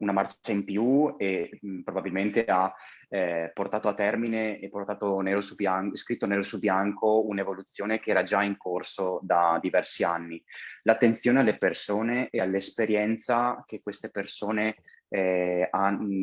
una marcia in più e probabilmente ha eh, portato a termine e portato nero su bianco, scritto nero su bianco un'evoluzione che era già in corso da diversi anni. L'attenzione alle persone e all'esperienza che queste persone eh,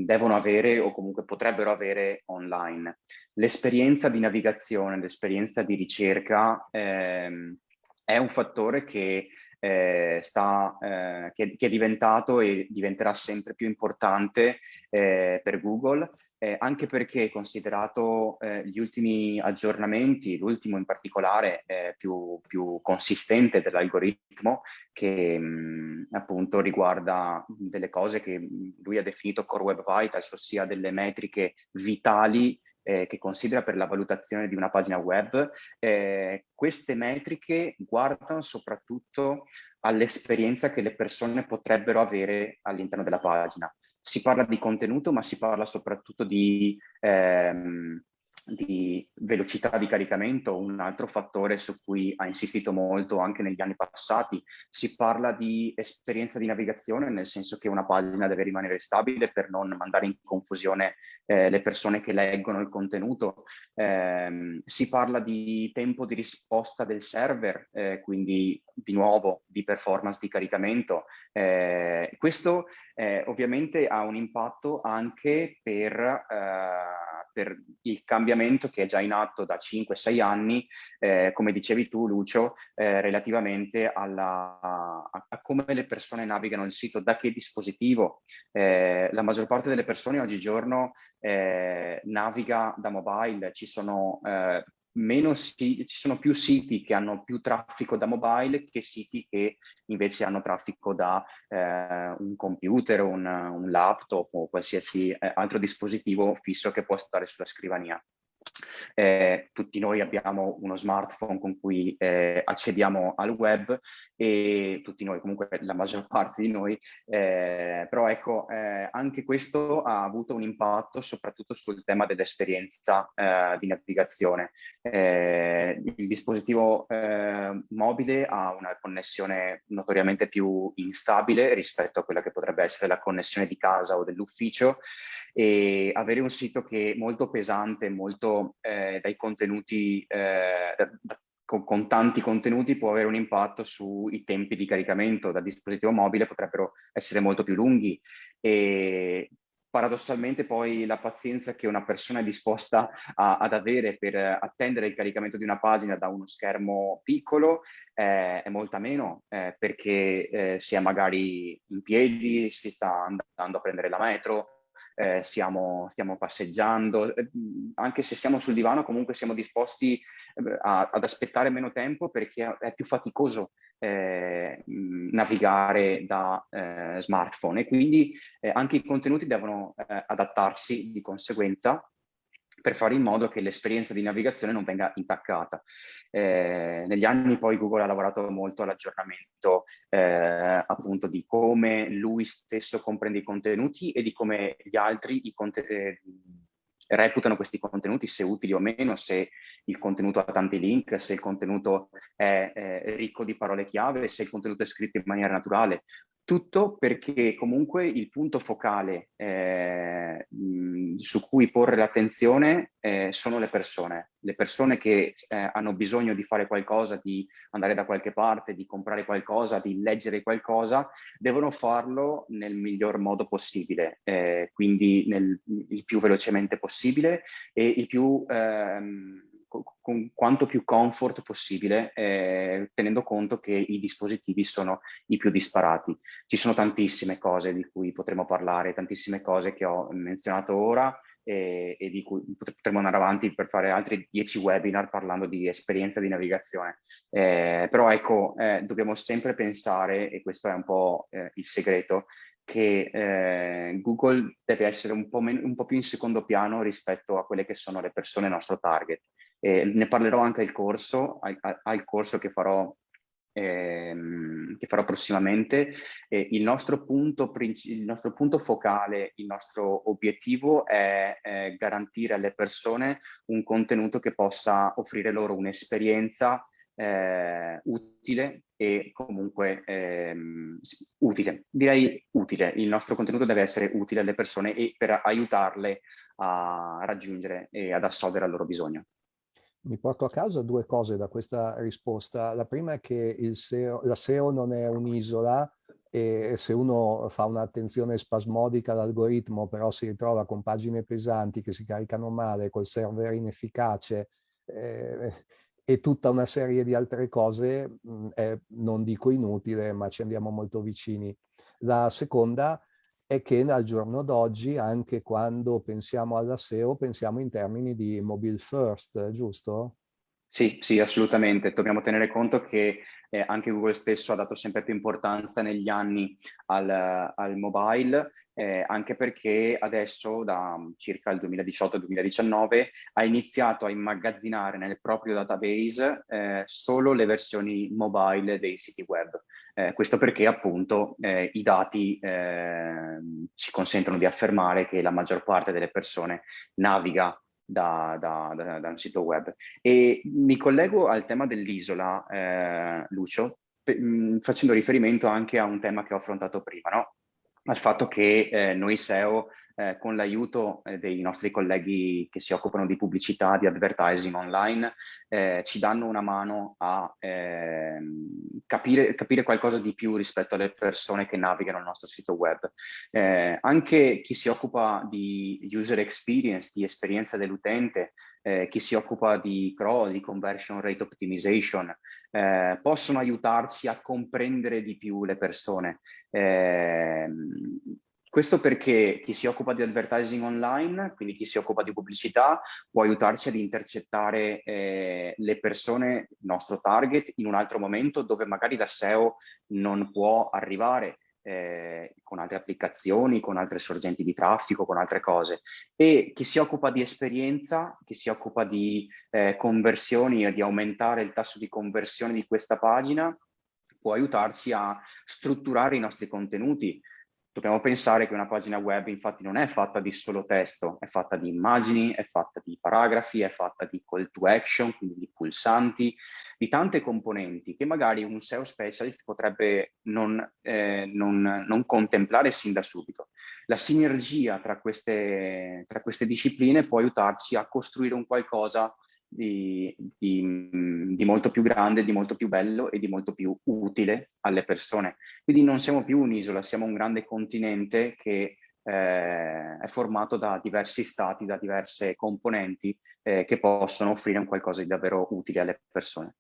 devono avere o comunque potrebbero avere online. L'esperienza di navigazione, l'esperienza di ricerca eh, è un fattore che eh, sta, eh, che, che, è diventato e diventerà sempre più importante eh, per Google, eh, anche perché considerato eh, gli ultimi aggiornamenti, l'ultimo in particolare eh, più, più, consistente dell'algoritmo, che mh, appunto riguarda delle cose che lui ha definito Core Web Vitals, ossia delle metriche vitali eh, che considera per la valutazione di una pagina web, eh, queste metriche guardano soprattutto all'esperienza che le persone potrebbero avere all'interno della pagina. Si parla di contenuto, ma si parla soprattutto di ehm, di velocità di caricamento, un altro fattore su cui ha insistito molto anche negli anni passati. Si parla di esperienza di navigazione, nel senso che una pagina deve rimanere stabile per non mandare in confusione eh, le persone che leggono il contenuto. Eh, si parla di tempo di risposta del server, eh, quindi di nuovo di performance di caricamento. Eh, questo eh, ovviamente ha un impatto anche per eh, per il cambiamento che è già in atto da 5-6 anni, eh, come dicevi tu Lucio, eh, relativamente alla, a, a, come le persone navigano il sito, da che dispositivo. Eh, la maggior parte delle persone oggigiorno eh, naviga da mobile, ci sono meno ci sono più siti che hanno più traffico da mobile che siti che invece hanno traffico da eh, un computer, un, un, laptop o qualsiasi eh, altro dispositivo fisso che può stare sulla scrivania. Eh, tutti noi abbiamo uno smartphone con cui eh, accediamo al web e tutti noi, comunque la maggior parte di noi, eh, però ecco, eh, anche questo ha avuto un impatto soprattutto sul tema dell'esperienza eh, di navigazione. Eh, il dispositivo mobile ha una connessione notoriamente più instabile rispetto a quella che potrebbe essere la connessione di casa o dell'ufficio e avere un sito che è molto pesante, molto eh, dai contenuti, eh, con, con, tanti contenuti può avere un impatto sui tempi di caricamento. Dal dispositivo mobile, potrebbero essere molto più lunghi. E paradossalmente poi la pazienza che una persona è disposta a, ad avere per attendere il caricamento di una pagina da uno schermo piccolo eh, è molta meno eh, perché eh, si è magari in piedi, si sta andando a prendere la metro, eh, siamo, stiamo passeggiando, eh, anche se siamo sul divano comunque siamo disposti eh, a, ad aspettare meno tempo perché è più faticoso eh, navigare da eh, smartphone. E quindi eh, anche i contenuti devono adattarsi di conseguenza per fare in modo che l'esperienza di navigazione non venga intaccata. Eh, negli anni poi Google ha lavorato molto all'aggiornamento eh, appunto di come lui stesso comprende i contenuti e di come gli altri i eh, reputano questi contenuti, se utili o meno, se il contenuto ha tanti link, se il contenuto è, è ricco di parole chiave, se il contenuto è scritto in maniera naturale. Tutto perché comunque il punto focale eh, su cui porre l'attenzione eh, sono le persone. Le persone che eh, hanno bisogno di fare qualcosa, di andare da qualche parte, di comprare qualcosa, di leggere qualcosa, devono farlo nel miglior modo possibile, eh, quindi nel, il più velocemente possibile e il più ehm, con quanto più comfort possibile, eh, tenendo conto che i dispositivi sono i più disparati. Ci sono tantissime cose di cui potremo parlare, tantissime cose che ho menzionato ora e, e di cui potremo andare avanti per fare altri dieci webinar parlando di esperienza di navigazione. Eh, però ecco, eh, dobbiamo sempre pensare, e questo è un po' eh, il segreto, che eh, Google deve essere un po', un po', più in secondo piano rispetto a quelle che sono le persone nostro target. Eh, ne parlerò anche al corso, al, al corso che farò, ehm, che farò prossimamente. Eh, il, nostro punto, il, nostro punto, focale, il nostro obiettivo è, è garantire alle persone un contenuto che possa offrire loro un'esperienza eh, utile e comunque ehm, utile. Direi utile, il nostro contenuto deve essere utile alle persone e per aiutarle a raggiungere e ad assolvere il loro bisogno. Mi porto a casa due cose da questa risposta. La prima è che SEO, la SEO non è un'isola e se uno fa un'attenzione spasmodica all'algoritmo però si ritrova con pagine pesanti che si caricano male, col server inefficace eh, e tutta una serie di altre cose, mh, è, non dico inutile, ma ci andiamo molto vicini. La seconda è che al giorno d'oggi, anche quando pensiamo alla SEO, pensiamo in termini di mobile first, giusto? Sì, sì, assolutamente. Dobbiamo tenere conto che eh, anche Google stesso ha dato sempre più importanza negli anni al, al mobile eh, anche perché adesso da circa il 2018-2019 ha iniziato a immagazzinare nel proprio database eh, solo le versioni mobile dei siti web. Eh, questo perché appunto eh, i dati ehm, ci consentono di affermare che la maggior parte delle persone naviga da, da, da, da un sito web. E mi collego al tema dell'isola, eh, Lucio, mh, facendo riferimento anche a un tema che ho affrontato prima, no? Al fatto che eh, noi SEO eh, con l'aiuto eh, dei nostri colleghi che si occupano di pubblicità, di advertising online, eh, ci danno una mano a ehm, capire, capire, qualcosa di più rispetto alle persone che navigano il nostro sito web. Eh, anche chi si occupa di user experience, di esperienza dell'utente, eh, chi si occupa di crawl, di conversion rate optimization, eh, possono aiutarci a comprendere di più le persone. Eh, questo perché chi si occupa di advertising online, quindi chi si occupa di pubblicità, può aiutarci ad intercettare eh, le persone, il nostro target, in un altro momento dove magari la SEO non può arrivare eh, con altre applicazioni, con altre sorgenti di traffico, con altre cose. E chi si occupa di esperienza, chi si occupa di eh, conversioni e di aumentare il tasso di conversione di questa pagina, può aiutarci a strutturare i nostri contenuti, Dobbiamo pensare che una pagina web infatti non è fatta di solo testo, è fatta di immagini, è fatta di paragrafi, è fatta di call to action, quindi di pulsanti, di tante componenti che magari un SEO specialist potrebbe non, eh, non, non contemplare sin da subito. La sinergia tra queste, tra queste discipline può aiutarci a costruire un qualcosa di, di, di, molto più grande, di molto più bello e di molto più utile alle persone. Quindi non siamo più un'isola, siamo un grande continente che eh, è formato da diversi stati, da diverse componenti eh, che possono offrire un qualcosa di davvero utile alle persone.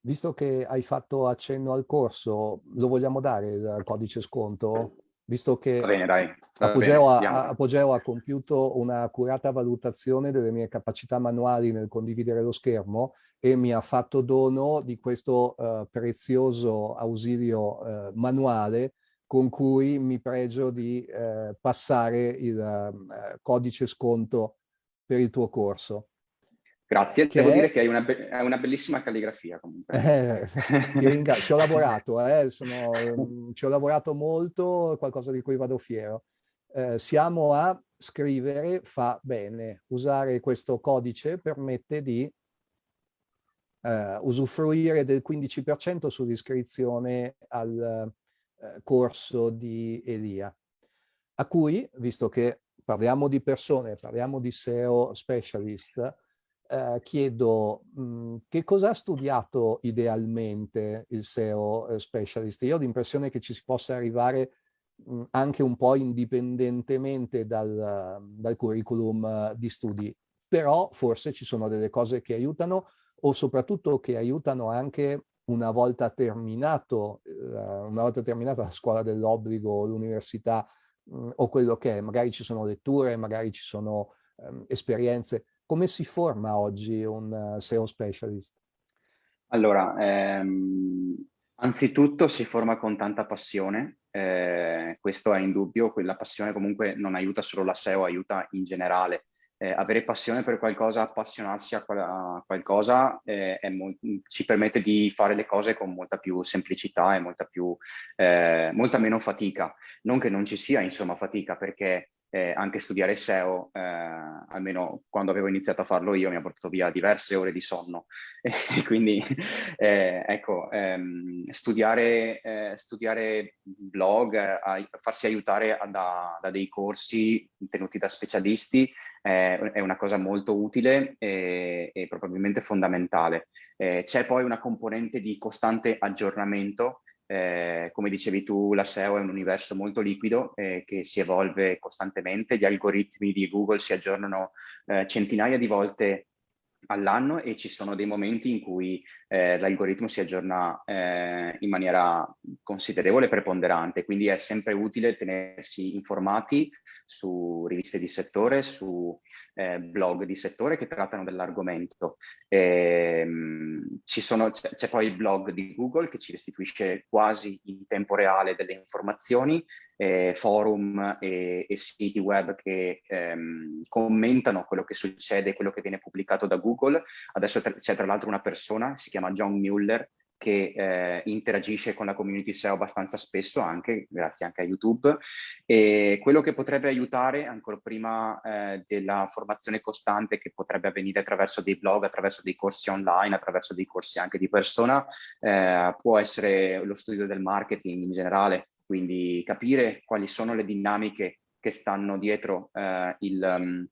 Visto che hai fatto accenno al corso, lo vogliamo dare il codice sconto? Visto che bene. Apogeo, ha, Apogeo, ha, compiuto un'accurata valutazione delle mie capacità manuali nel condividere lo schermo e mi ha fatto dono di questo uh, prezioso ausilio uh, manuale con cui mi pregio di uh, passare il codice sconto per il tuo corso. Grazie, che devo è... dire che hai una, be una, bellissima calligrafia comunque. Eh, ci ho lavorato, eh, sono, mm, ci ho lavorato molto, qualcosa di cui vado fiero. Eh, siamo a scrivere fa bene, usare questo codice permette di eh, usufruire del 15% sull'iscrizione al eh, corso di Elia, a cui, visto che parliamo di persone, parliamo di SEO specialist, eh, chiedo mh, mhmm, che cosa ha studiato idealmente il SEO eh, specialist? Io ho l'impressione che ci si possa arrivare mh, mhmm, anche un po' indipendentemente dal, dal curriculum di studi, però forse ci sono delle cose che aiutano o soprattutto che aiutano anche una volta terminato, uh, una volta terminata la scuola dell'obbligo, l'università mhmm, o quello che è, magari ci sono letture, magari ci sono um, esperienze, come si forma oggi un SEO specialist? Allora, ehm, anzitutto si forma con tanta passione, eh, questo è indubbio, quella passione comunque non aiuta solo la SEO, aiuta in generale. Eh, avere passione per qualcosa, appassionarsi a, qual a qualcosa eh, ci permette di fare le cose con molta più semplicità e molta, più, eh, molta meno fatica. Non che non ci sia insomma fatica perché eh, anche studiare SEO, eh, almeno quando avevo iniziato a farlo io, mi ha portato via diverse ore di sonno. Quindi, eh, ecco, ehm, studiare, eh, studiare blog, farsi aiutare da, da, dei corsi tenuti da specialisti è una cosa molto utile e, e probabilmente fondamentale. Eh, c'è poi una componente di costante aggiornamento eh, come dicevi tu, la SEO è un universo molto liquido eh, che si evolve costantemente, gli algoritmi di Google si aggiornano eh, centinaia di volte all'anno e ci sono dei momenti in cui eh, l'algoritmo si aggiorna eh, in maniera considerevole e preponderante, quindi è sempre utile tenersi informati su riviste di settore, su eh, blog di settore che trattano dell'argomento. Ehm, c'è poi il blog di Google che ci restituisce quasi in tempo reale delle informazioni, eh, forum e, e, siti web che ehm, commentano quello che succede, quello che viene pubblicato da Google. Adesso c'è tra l'altro una persona, si chiama John Mueller, che eh, interagisce con la community SEO abbastanza spesso anche, grazie anche a YouTube. E quello che potrebbe aiutare ancora prima eh, della formazione costante che potrebbe avvenire attraverso dei blog, attraverso dei corsi online, attraverso dei corsi anche di persona, eh, può essere lo studio del marketing in generale, quindi capire quali sono le dinamiche che stanno dietro eh, il, um,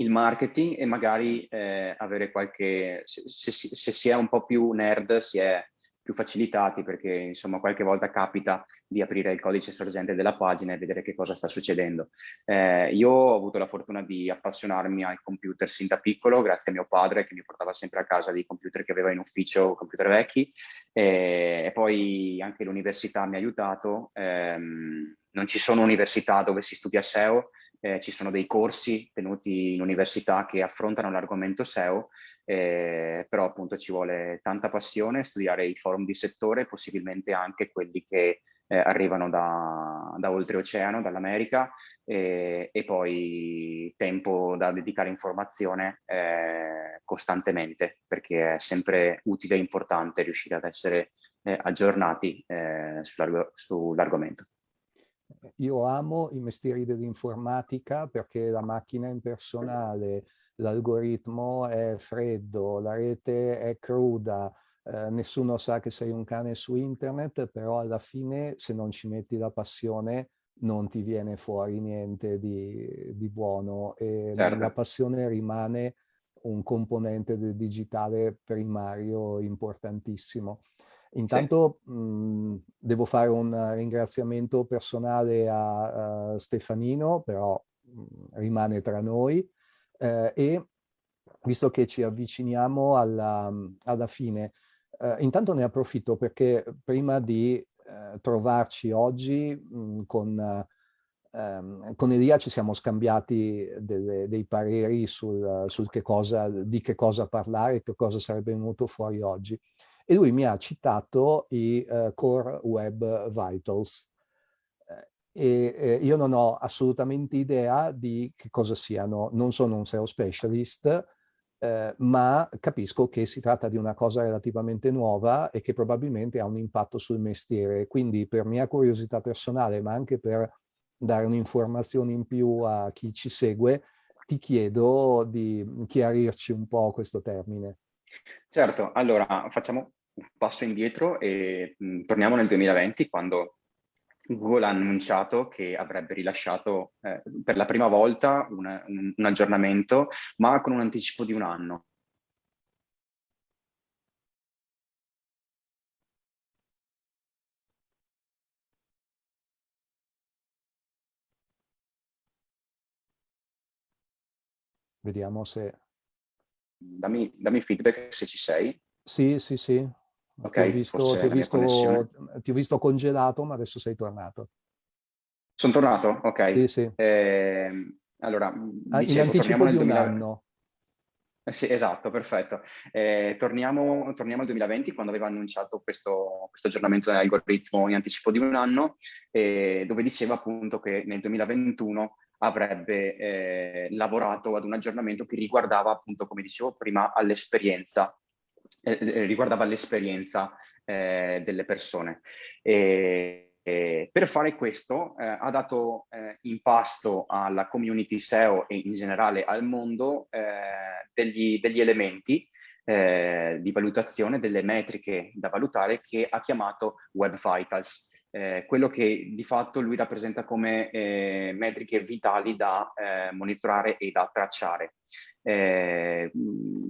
il marketing e magari eh, avere qualche, se, se, se, si è un po' più nerd, si è più facilitati perché insomma qualche volta capita di aprire il codice sorgente della pagina e vedere che cosa sta succedendo. Eh, io ho avuto la fortuna di appassionarmi ai computer sin da piccolo grazie a mio padre che mi portava sempre a casa dei computer che aveva in ufficio, computer vecchi e, e poi anche l'università mi ha aiutato. Eh, non ci sono università dove si studia SEO, eh, ci sono dei corsi tenuti in università che affrontano l'argomento SEO eh, però appunto ci vuole tanta passione, studiare i forum di settore, possibilmente anche quelli che eh, arrivano da, da oltreoceano, dall'America, e, e, poi tempo da dedicare informazione eh, costantemente, perché è sempre utile e importante riuscire ad essere eh, aggiornati eh, sull'argomento. Io amo i mestieri dell'informatica perché la macchina è impersonale, l'algoritmo è freddo, la rete è cruda, eh, nessuno sa che sei un cane su internet, però alla fine se non ci metti la passione non ti viene fuori niente di, di buono e certo. la passione rimane un componente del digitale primario importantissimo. Intanto sì. mh, devo fare un ringraziamento personale a, a Stefanino, però mh, rimane tra noi, eh, e visto che ci avviciniamo alla, alla fine, eh, intanto ne approfitto perché prima di eh, trovarci oggi mh, con, ehm, con Elia ci siamo scambiati delle, dei pareri sul, sul che cosa, di che cosa parlare, che cosa sarebbe venuto fuori oggi. E lui mi ha citato i uh, Core Web Vitals. E eh, io non ho assolutamente idea di che cosa siano, non sono un SEO specialist, eh, ma capisco che si tratta di una cosa relativamente nuova e che probabilmente ha un impatto sul mestiere. Quindi per mia curiosità personale, ma anche per dare un'informazione in più a chi ci segue, ti chiedo di chiarirci un po' questo termine. Certo, allora facciamo un passo indietro e mh, torniamo nel 2020 quando Google ha annunciato che avrebbe rilasciato eh, per la prima volta un, un, un aggiornamento, ma con un anticipo di un anno. Vediamo se... Dammi, dammi feedback se ci sei. Sì, sì, sì. Ok, ti ho, visto, ti, ho visto, ti ho visto congelato, ma adesso sei tornato. Sono tornato? Ok. Sì, sì. Eh, allora, ah, dicevo, in anticipo di un 2000... anno. Eh sì, esatto, perfetto. Eh, torniamo, torniamo, al 2020 quando aveva annunciato questo, questo aggiornamento dell'algoritmo in anticipo di un anno, dove diceva appunto che nel 2021 avrebbe eh, lavorato ad un aggiornamento che riguardava appunto, come dicevo prima, all'esperienza eh, eh, riguardava l'esperienza eh, delle persone. E, e per fare questo eh, ha dato eh, in pasto alla community SEO e in generale al mondo eh, degli, degli, elementi di valutazione, delle metriche da valutare che ha chiamato Web Vitals. Eh, quello che di fatto lui rappresenta come eh, metriche vitali da eh, monitorare e da tracciare. Eh,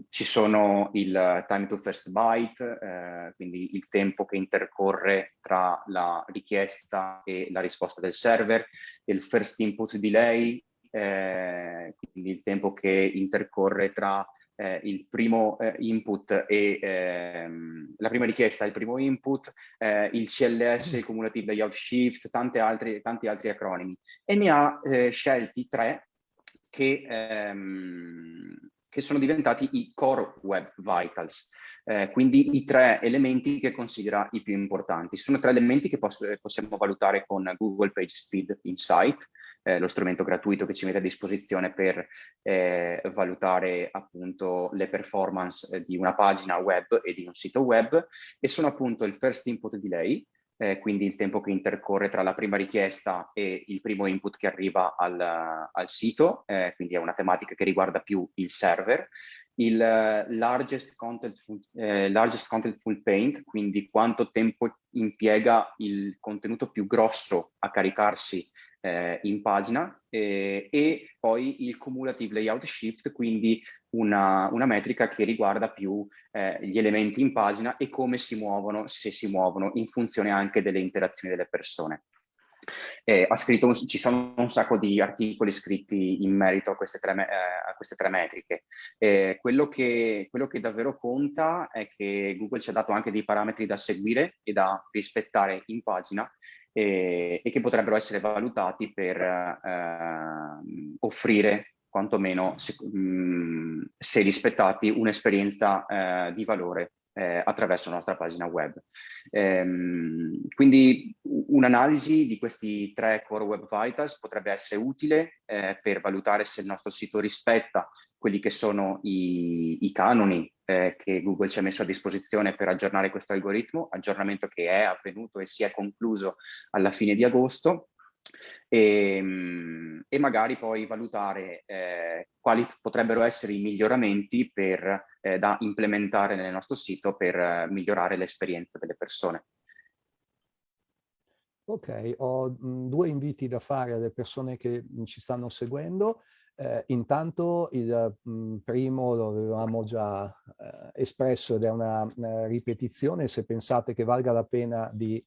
ci sono il time to first byte, eh, quindi il tempo che intercorre tra la richiesta e la risposta del server, il first input delay, eh, quindi il tempo che intercorre tra eh, il primo eh, input e ehm, la prima richiesta il primo input, eh, il CLS, il Cumulative Layout Shift, tanti altri, tanti altri acronimi. E ne ha eh, scelti tre che, ehm, che sono diventati i Core Web Vitals. Eh, quindi i tre elementi che considera i più importanti. Sono tre elementi che poss possiamo valutare con Google Page Speed Insight, eh, lo strumento gratuito che ci mette a disposizione per eh, valutare appunto le performance eh, di una pagina web e di un sito web. E sono appunto il first input delay, eh, quindi il tempo che intercorre tra la prima richiesta e il primo input che arriva al, al sito, eh, quindi è una tematica che riguarda più il server, il uh, largest, contentful, eh, largest contentful paint, quindi quanto tempo impiega il contenuto più grosso a caricarsi eh, in pagina eh, e poi il cumulative layout shift, quindi una, una metrica che riguarda più eh, gli elementi in pagina e come si muovono, se si muovono, in funzione anche delle interazioni delle persone. Eh, scritto, ci sono un sacco di articoli scritti in merito a queste tre, eh, a queste tre metriche. Eh, quello, che, quello, che, davvero conta è che Google ci ha dato anche dei parametri da seguire e da rispettare in pagina e, e che potrebbero essere valutati per eh, offrire quantomeno, se, mh, se rispettati, un'esperienza eh, di valore eh, attraverso la nostra pagina web. Ehm, quindi un'analisi di questi tre Core Web Vitals potrebbe essere utile eh, per valutare se il nostro sito rispetta quelli che sono i, i canoni eh, che Google ci ha messo a disposizione per aggiornare questo algoritmo, aggiornamento che è avvenuto e si è concluso alla fine di agosto, e, ehm, e magari poi valutare eh, quali potrebbero essere i miglioramenti per, eh, da implementare nel nostro sito per eh, migliorare l'esperienza delle persone. Ok, ho mh, due inviti da fare alle persone che ci stanno seguendo. Eh, intanto il mh, primo lo avevamo già eh, espresso ed è una, una, ripetizione, se pensate che valga la pena di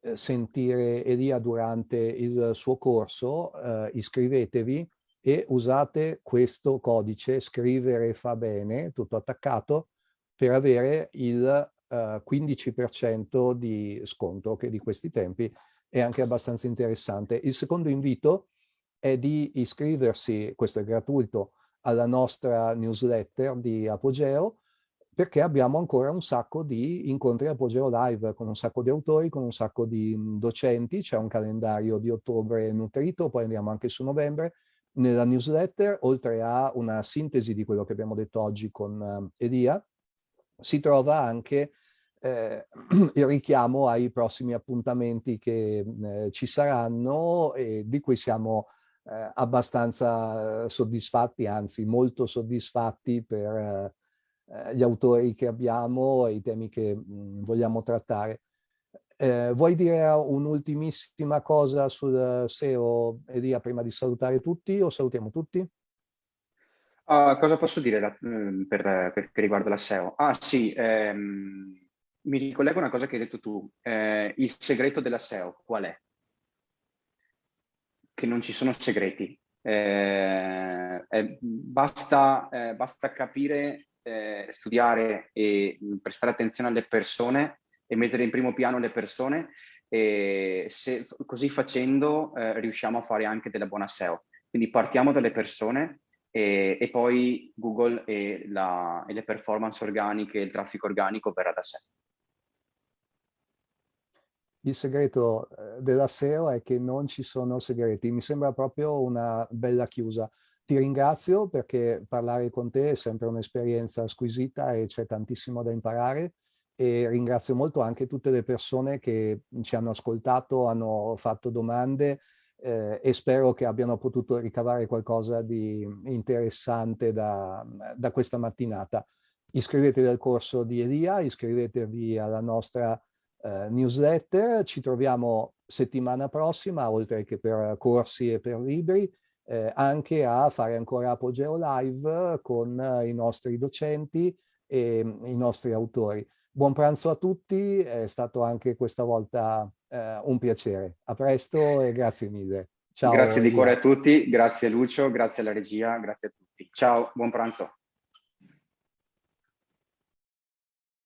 eh, sentire Elia durante il suo corso, eh, iscrivetevi e usate questo codice scrivere fa bene, tutto attaccato, per avere il 15% eh, di sconto che di questi tempi è anche abbastanza interessante. Il secondo invito è di iscriversi, questo è gratuito, alla nostra newsletter di Apogeo, perché abbiamo ancora un sacco di incontri Apogeo Live con un sacco di autori, con un sacco di docenti, c'è un calendario di ottobre nutrito, poi andiamo anche su novembre. Nella newsletter, oltre a una sintesi di quello che abbiamo detto oggi con uh, Elia, si trova anche eh, il richiamo ai prossimi appuntamenti che eh, ci saranno e di cui siamo eh, abbastanza soddisfatti, anzi molto soddisfatti per eh, gli autori che abbiamo e i temi che mh, mm, vogliamo trattare. Eh, vuoi dire un'ultimissima cosa sul SEO, Elia, prima di salutare tutti o salutiamo tutti? Uh, cosa posso dire da, mm, per, per, che riguarda la SEO? Ah sì, ehm, mi ricollego a una cosa che hai detto tu. Eh, il segreto della SEO qual è? Che non ci sono segreti. Eh, eh, basta, eh, basta, capire, eh, studiare e prestare attenzione alle persone e mettere in primo piano le persone e se, così facendo eh, riusciamo a fare anche della buona SEO. Quindi partiamo dalle persone e, e poi Google e, la, e le performance organiche, il traffico organico verrà da sé il segreto eh, della SEO è che non ci sono segreti. Mi sembra proprio una bella chiusa. Ti ringrazio perché parlare con te è sempre un'esperienza squisita e c'è tantissimo da imparare e ringrazio molto anche tutte le persone che ci hanno ascoltato, hanno fatto domande eh, e spero che abbiano potuto ricavare qualcosa di interessante da, da questa mattinata. Iscrivetevi al corso di Elia, iscrivetevi alla nostra eh, newsletter. Ci troviamo settimana prossima, oltre che per corsi e per libri, eh, anche a fare ancora Apogeo Live con eh, i nostri docenti e mm, i nostri autori. Buon pranzo a tutti, è stato anche questa volta eh, un piacere. A presto e grazie mille. Ciao. Grazie di cuore a tutti, grazie Lucio, grazie alla regia, grazie a tutti. Ciao, buon pranzo.